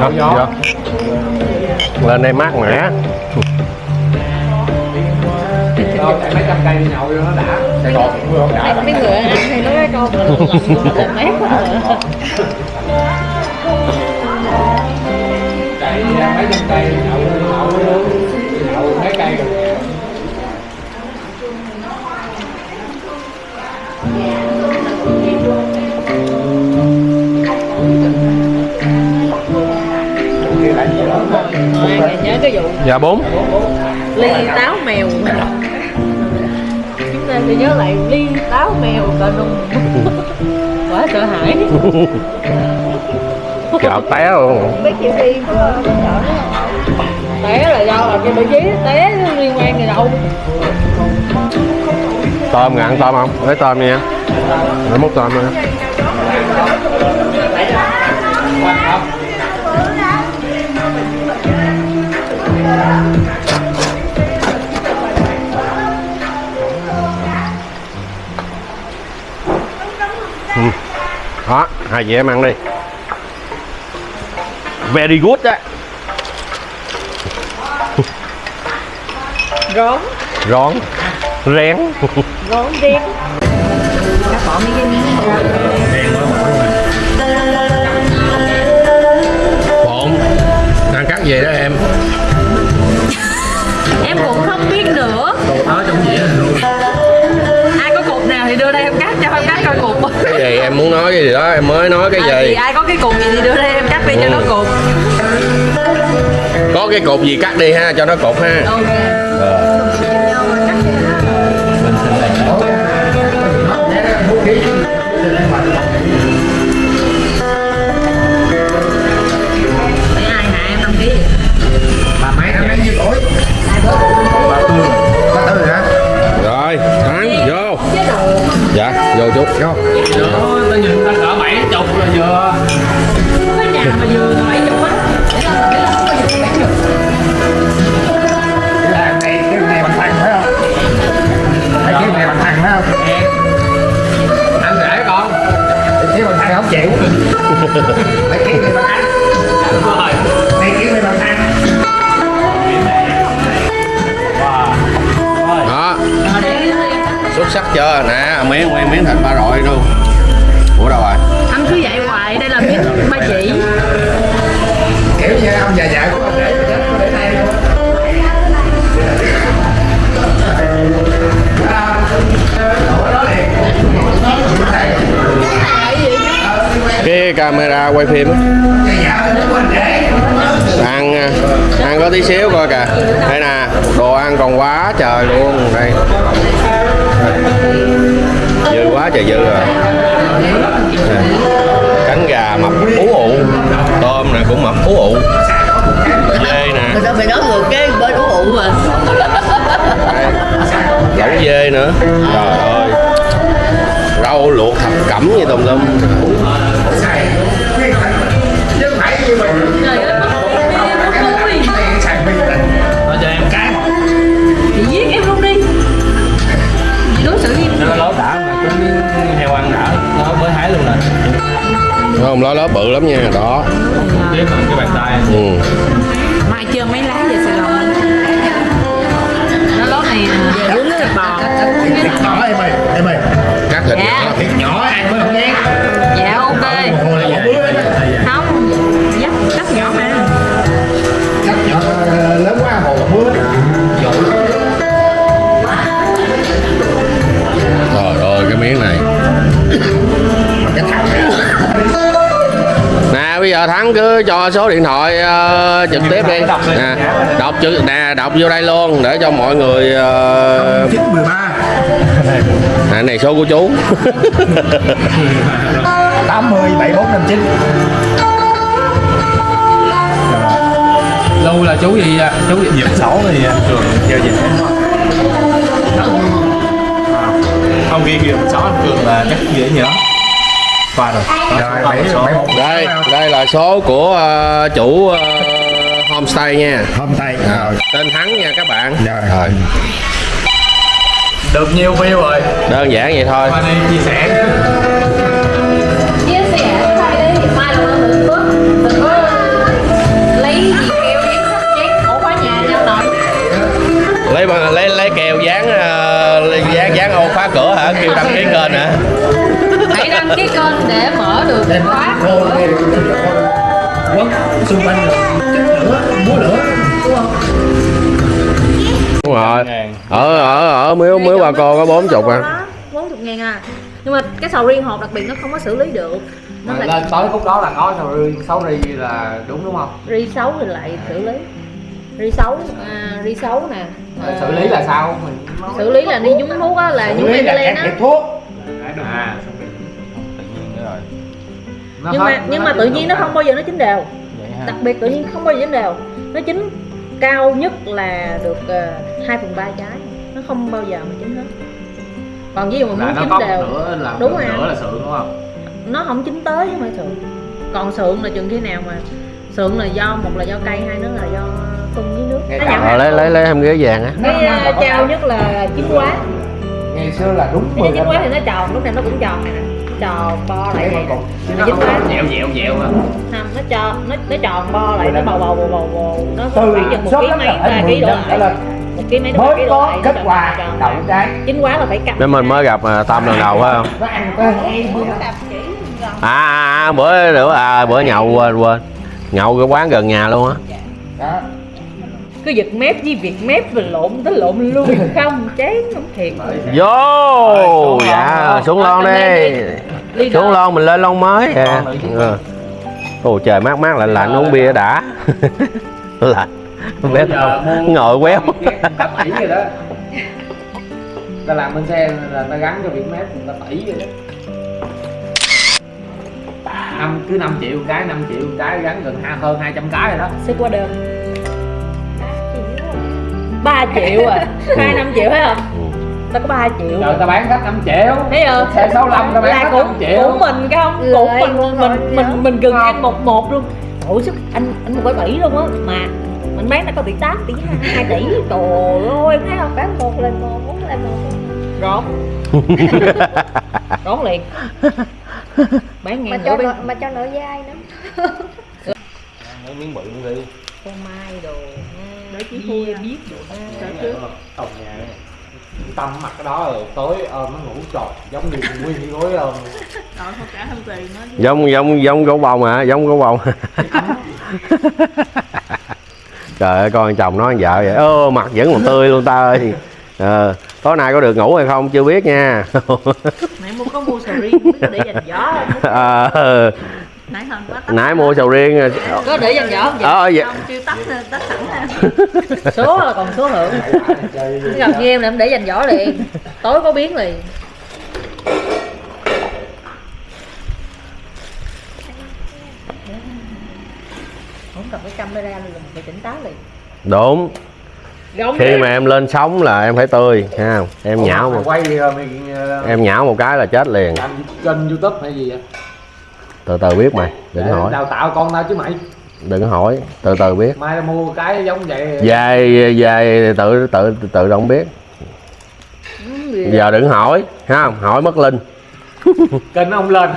Không Đó, lên đây mát mẻ. Mấy trăm cây đi nhậu nó đã Sài Gòn cũng không đã mấy người ăn hay nói cái câu mà lần quá. Mấy trăm cây nhậu nhậu nhậu mấy cây rồi? Nhớ cái vụ dạ bốn. Ly táo mèo. Chúng ta sẽ nhớ lại ly táo mèo cờ nung (laughs) quá sợ hãi (laughs) gạo té luôn. Té là do là cái vị trí té liên quan gì đâu. Tôm ngạn tôm không? Lấy tôm nha. Lấy múc tôm nha Ừ. đó hai chị em ăn đi very good đó rón. Rón. Rén. Rón đen cái gì đó em mới nói cái À, thì gì ai có cái cục gì thì đưa đây em cắt đi cho nó cục. Có cái cột gì cắt đi ha cho nó cột ha. Ok. Ờ. vô chút không Vô, tao nhìn ta cỡ 70 là vừa cái nhà mà vừa là 70 á Anh rể con Thiếu bằng thằng không Phải kiếm đi bằng anh Đúng rồi Phải kiếm đi bằng anh xuất sắc chưa nè? Phải không biến thành ba rọi luôn ủa đâu rồi? Anh cứ vậy hoài đây là miếng ba chỉ. Kiểu như ông già già của anh để để đây luôn cái camera quay phim. Ăn à, ăn có tí xíu coi kìa. Đây nè đồ ăn còn quá trời luôn. Đây dư quá trời dư rồi. Nè, cánh gà mập ú ụ. Tôm nè cũng mập ú ụ. Dê nè. Mà sao mày nói ngược cái bên ủ ụ mà? Lẩu dê nữa. Trời ơi. Rau luộc thập cẩm như tùm lum không lá lá bự lắm nha đó. Tiếp bằng cái bàn tay. Ừ. mai chưa mấy lá về Sài Gòn? Nó lót này về uống thịt bò. Thịt nhỏ em ơi em ơi. Cắt thịt Dạ. nhỏ thịt nhỏ ăn mới bây giờ thắng cứ cho số điện thoại ờ, trực tiếp đi. nè đọc chữ nè đọc vô đây luôn để cho mọi người uh, ba. Nè này số của chú. (laughs) tám mươi bảy bốn năm chín. Lâu là chú gì à? Chú gì? Dịp xấu thì à, thường giao dịch. Hết Không ghi dịp anh Cường là chắc dễ nhớ Qua rồi. Rồi bảy bảy một đây đây là số của ờ, chủ ờ, homestay nha. Hôm tay à, tên thắng nha các bạn. Rồi. rồi. Được nhiều view rồi. Đơn giản vậy thôi. Qua đây chia sẻ. Chia sẻ lấy lấy bằng lấy lấy kèo dán ờ, dán dán ô khóa cửa hả? Kêu đăng ký kênh hả đăng ký kênh để mở được khóa. Vô nghe được quất xung quanh lửa múa lửa đúng không? Đúng rồi. Ở ở ở miếu miếu bà cô có bốn chục à. bốn chục ngàn à. Nhưng mà cái sầu riêng hộp đặc biệt nó không có xử lý được. Nó lại lên tới khúc đó là có sầu riêng xấu ri là đúng đúng không? ri xấu thì lại xử lý. Ri xấu à, ri xấu nè. À, xử lý là sao? Mình xử lý là đi nhúng thuốc á là nhúng Xử là ethylene can á. thuốc. À Nó nhưng hết- mà nhưng mà tự nhiên nó không bao giờ nó chín đều. Đặc biệt tự nhiên không bao giờ chín đều. Nó chín cao nhất là được uh, 2 phần ba trái. Nó không bao giờ mà chín hết. Còn ví dụ mà muốn chín đều nửa là Đúng rồi. nửa là sượng đúng không? nó không chín tới chứ phải sượng. Còn sượng là chừng khi nào mà sượng là do một là do cây hai nữa là do phun với nước. Ngày nó lấy lấy lấy em ghế vàng á. Cái uh, cao nhất là chín quá. Ngày xưa là đúng 10 chín quá thì nó tròn lúc nào nó cũng tròn. này nè tròn bo lại nè. nó không quá. có dẹo dẹo dẹo à. Không nó cho nó nó tròn bo lại nó bầu bầu bầu bầu bầu nó từ khoảng chừng một ký mấy ba ký 10 đổ năm trở lại một ký mấy ba ký đổ lại kết quả đậu trái chín quá là phải cắt để mình mới gặp à, tâm lần đầu phải không à, à, à bữa nữa à bữa nhậu quên quên. Nhậu cái quán gần nhà luôn á. Đó cứ giật mép với việc mép rồi lộn tới lộn lui (laughs) không chán không thiệt. Vô! Dạ xuống lon đi. Ly xuống lon mình lên lon mới. À. Chứ. Ừ. ồ trời mát mát lạnh lạnh uống bia đã. (laughs) Lạnh. Mua- ngồi quéo Ta tẩy rồi đó. Ta làm bên xe là ta gắn cho biển mép ta tẩy rồi đó. Năm cứ 5 triệu cái 5 triệu cái gắn gần hai hơn 200 cái rồi đó. Xếp qua đơn 3 triệu à. Hai năm triệu thấy không? Ta có 3 triệu. Trời ta bán khách 5 triệu. Thấy không Xe 65 ta bán là khách cũng 5 triệu. cũng mình cái không? Cũng mình mình mình mình gần ăn một một luôn. Ủa sức anh anh một bảy bảy luôn á? Mà mình bán nó có tỷ tám tỷ hai tỷ. Trời ơi thấy không? Bán một lên một bốn lên một. Rót rót (laughs) liền. Bán mà ngang cho nữa mà cho nợ dai nữa. Mấy miếng bự đi. Con mai đồ nói chí vui biết đồ Tổng nhà này. tâm mặt cái đó rồi tối ôm nó ngủ tròn giống như nguyên gối ôm Rồi không tiền giống giống giống gấu bông hả? Giống gấu bông. (laughs) Trời ơi con chồng nói vợ vậy. Ơ mặt vẫn còn tươi luôn ta ơi. Ờ tối nay có được ngủ hay không? Chưa biết nha. Mẹ mua có mua sầu riêng để dành gió. (laughs) Ờ Nãy hơn quá tắt nãy mua sầu riêng rồi. có để dành gió không vậy ờ vậy. Không chưa tắt tắt sẵn (laughs) số là còn số hưởng gặp như em là em để dành giỏ liền. Tối có biến liền. Không cầm cái camera luôn phải tỉnh táo liền. Đúng. Gông khi đi. mà em lên sóng là em phải tươi ha em Ủa, nhão mày một quay ờ, ờ, em nhão một cái là chết liền. làm kênh youtube hay gì vậy từ từ biết mày đừng Để hỏi. đào tạo con tao chứ mày. Đừng hỏi từ từ biết. Mai mua cái giống vậy. Về về tự tự tự động biết. Giờ đừng hỏi ha hỏi mất linh. (laughs) Kênh ông lên.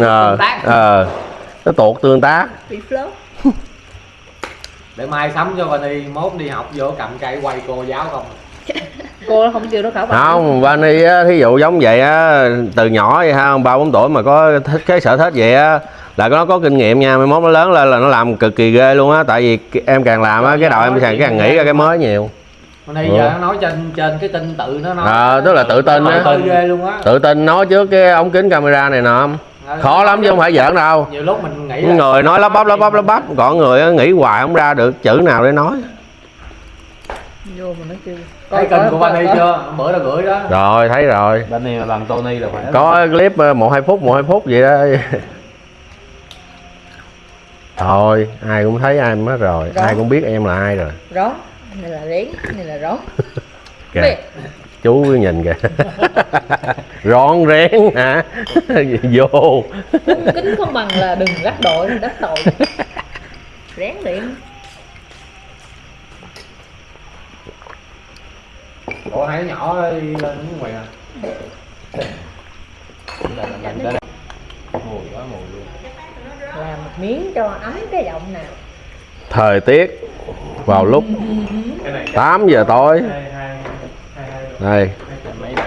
Ờ ờ nó tuột tương tác. Để mai sắm cho Vani mốt đi học vô cầm cây quay cô giáo không (laughs) cô không kêu nó khảo bài không Vani á thí dụ giống vậy á từ nhỏ vậy ha ba bốn tuổi mà có thích cái sở thích vậy á là nó có kinh nghiệm nha mai mốt nó lớn lên là nó làm cực kỳ ghê luôn á tại vì em càng làm á cái đầu em càng càng nghĩ ra cái mới nhiều. Vani Ừ. giờ nó nói trên trên cái tin tự nó nói. Ờ, tức là tự tin á. tự ghê luôn á. Tự tin nói trước cái ống kính camera này nè khó lắm chứ không phải giỡn đâu. nhiều lúc mình nghĩ người nói lắp bắp lắp bắp lắp bắp còn người á, nghĩ hoài không ra được chữ nào để nói vô mà nó kêu thấy kênh của Vani chưa? Bữa là gửi đó. Rồi thấy rồi. Vani là bằng Tony là phải có clip ờ, một hai phút một hai phút vậy đó thôi ai cũng thấy ai mất rồi. Rồi. ai cũng biết em là ai rồi. Rón này là rén này là rón. (laughs) Kìa. Chú nhìn kìa. (laughs) Rón rén hả? (laughs) Vô. Kính không bằng là đừng gắt đội đắt tội. Rén liền Ủa hai đứa nhỏ đi lên nước ngoài à? Đây là mình đây mùi quá mùi luôn. Làm một miếng cho ấm cái giọng nào. Thời tiết vào lúc cái này 8 giờ tối. Đây mấy độ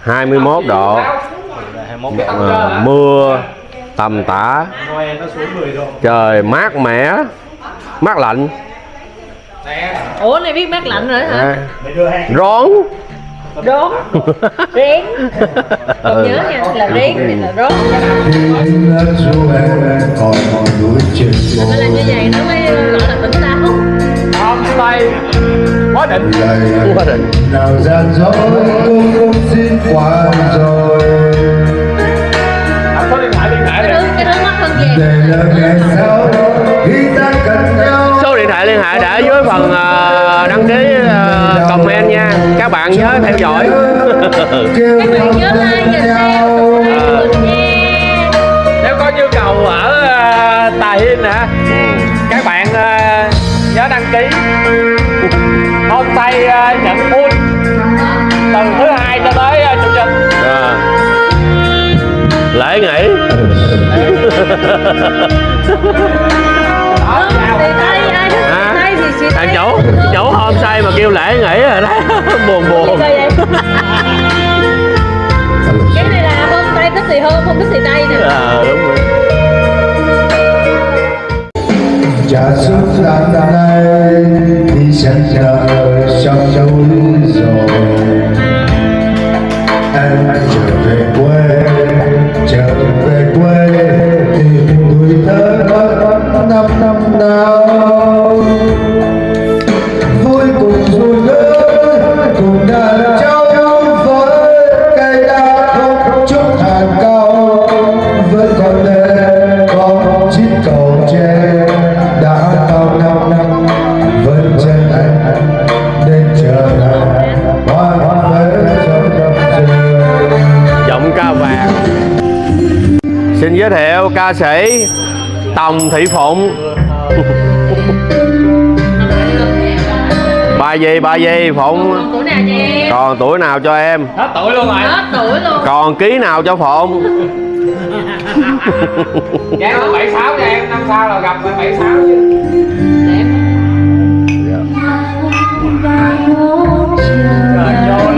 21 độ. Là 21 độ Ờ, mưa tầm tã. Noel nó xuống 10 độ. Trời mát mẻ mát lạnh ủa này biết mát lạnh rồi hả? À, rón. Rón. (laughs) Rén còn Ừ. nhớ nha là rén thì là rón. Làm như vậy nó mới gọi là tỉnh táo. Hôm tay quá định quá định nào gian dối cũng không xin qua rồi anh có điện thoại liên hệ cái đi thứ cái thứ mắt hơn vàng để là ngày sau khi ta cần nhau điện thoại liên hệ để dưới phần ờ, đăng ký ờ, comment nha. Các bạn nhớ theo dõi. Các bạn nhớ like và share nếu có nhu cầu ở uh, Tà Hinh hả? Các bạn ờ, nhớ đăng ký. Homestay ờ, nhận full. Từ thứ hai cho tới ờ, chủ nhật. À. lễ nghỉ. (laughs) Đó chào thằng chủ chủ homestay mà kêu lễ nghỉ rồi đó. (laughs) Buồn buồn. Cái này là hôm tay thích thì hôm không thích thì tay nè. À, đúng rồi. Trả suốt tháng nay thì chẳng chờ trong núi rồi. Em trở về quê trở về quê tìm tuổi thơ mất năm năm nào ca sĩ Tòng Thị Phụng. (laughs) Bà gì bà gì Phụng? Tuổi nào nha em còn tuổi nào cho em? Hết tuổi luôn rồi. Hết tuổi luôn. Còn ký nào cho Phụng? (laughs) Dán bảy sáu cho em. Năm sau là gặp bảy sáu chứ. Đẹp. rồi vô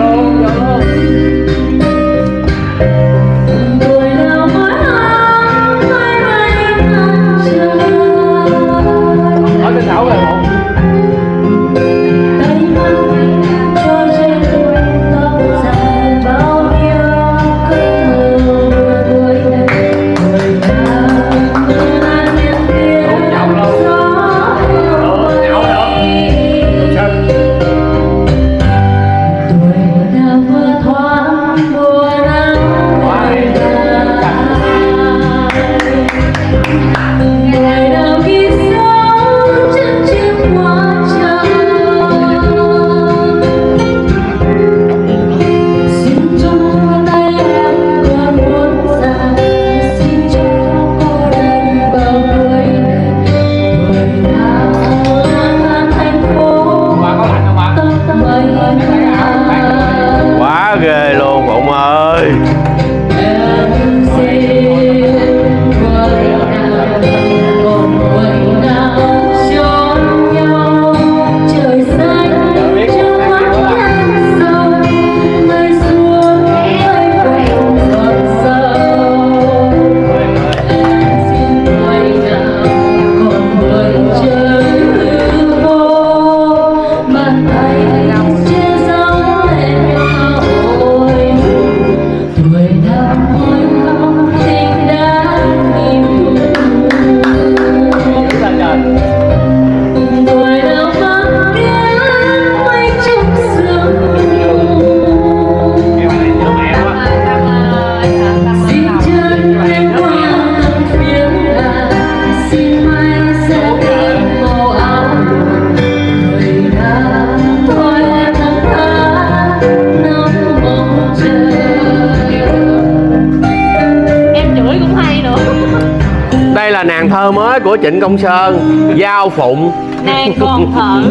Trịnh Công Sơn Giao Phụng. Nàng còn thở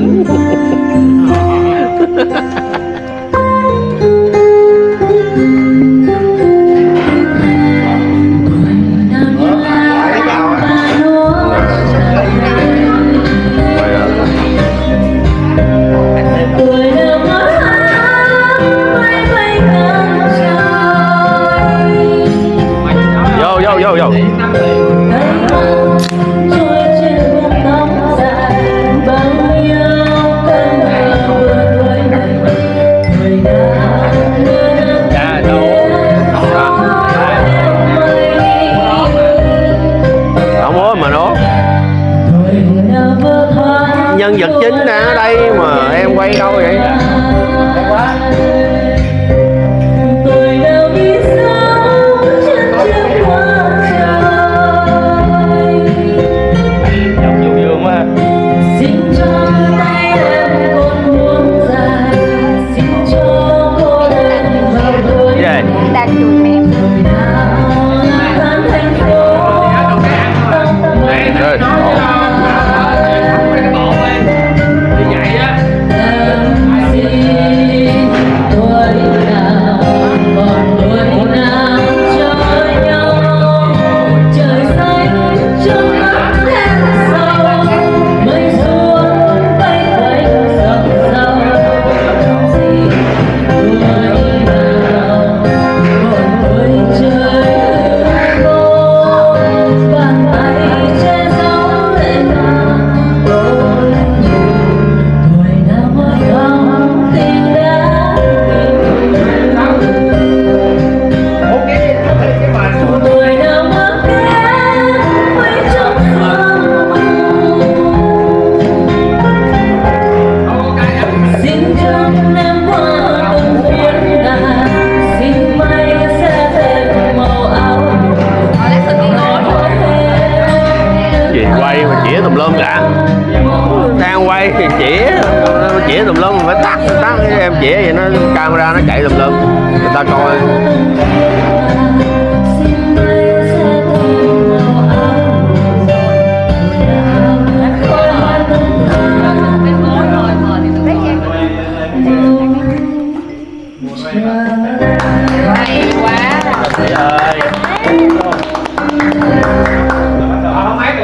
chăm chỉ vậy nó camera nó chạy lùm lùm. Người ta coi.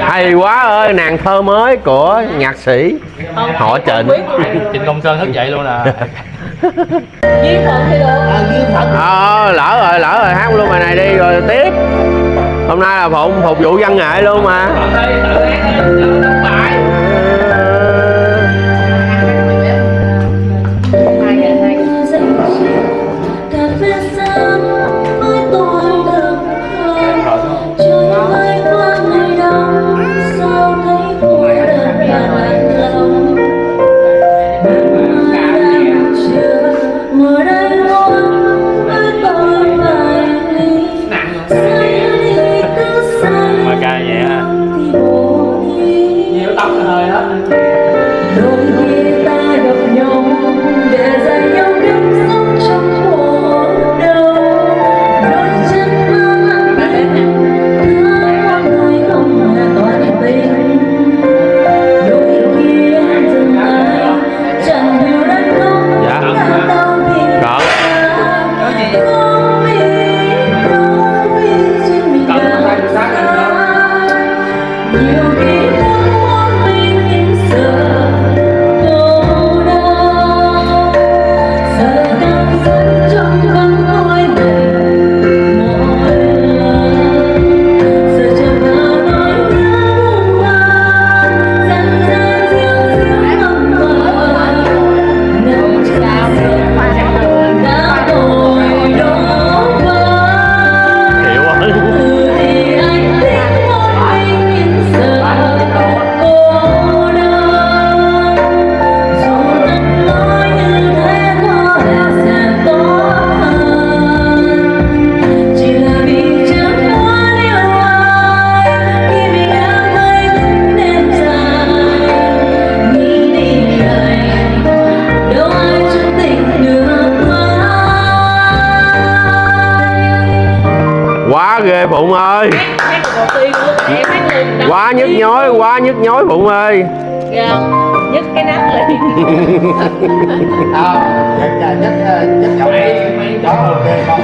Hay quá ơi nàng thơ mới của nhạc sĩ. Họ trịnh. Trịnh công sơn thức dậy luôn à. (laughs) Ờ, ờ lỡ rồi lỡ rồi, hát luôn bài này đi, rồi tiếp. Hôm nay là phụng phục vụ văn nghệ luôn mà. bụng ơi yeah. nhất cái nắp lên không nhất nhất nhất giọng đi đó ok không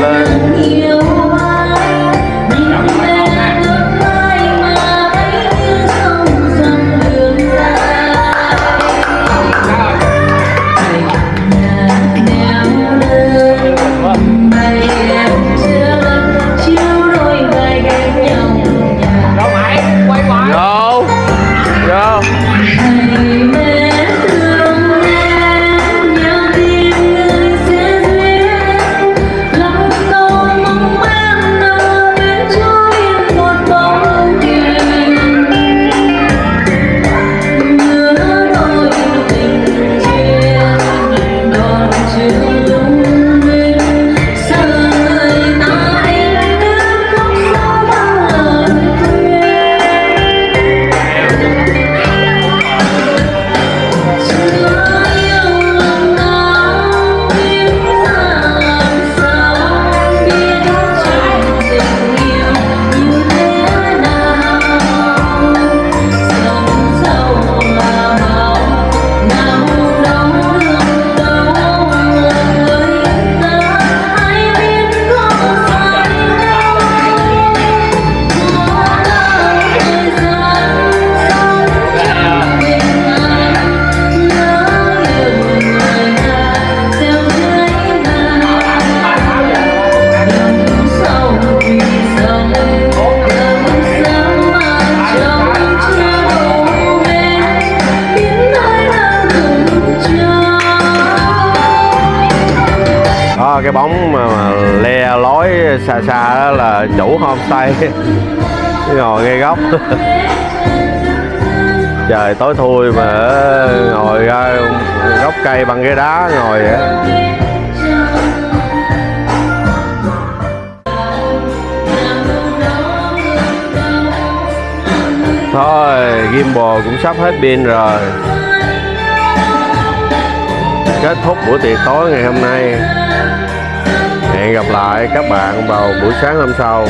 learn góc (laughs) trời tối thui mà ngồi ra gốc cây bằng ghế đá ngồi vậy. Thôi gimbal cũng sắp hết pin rồi. Kết thúc buổi tiệc tối ngày hôm nay. Hẹn gặp lại các bạn vào buổi sáng hôm sau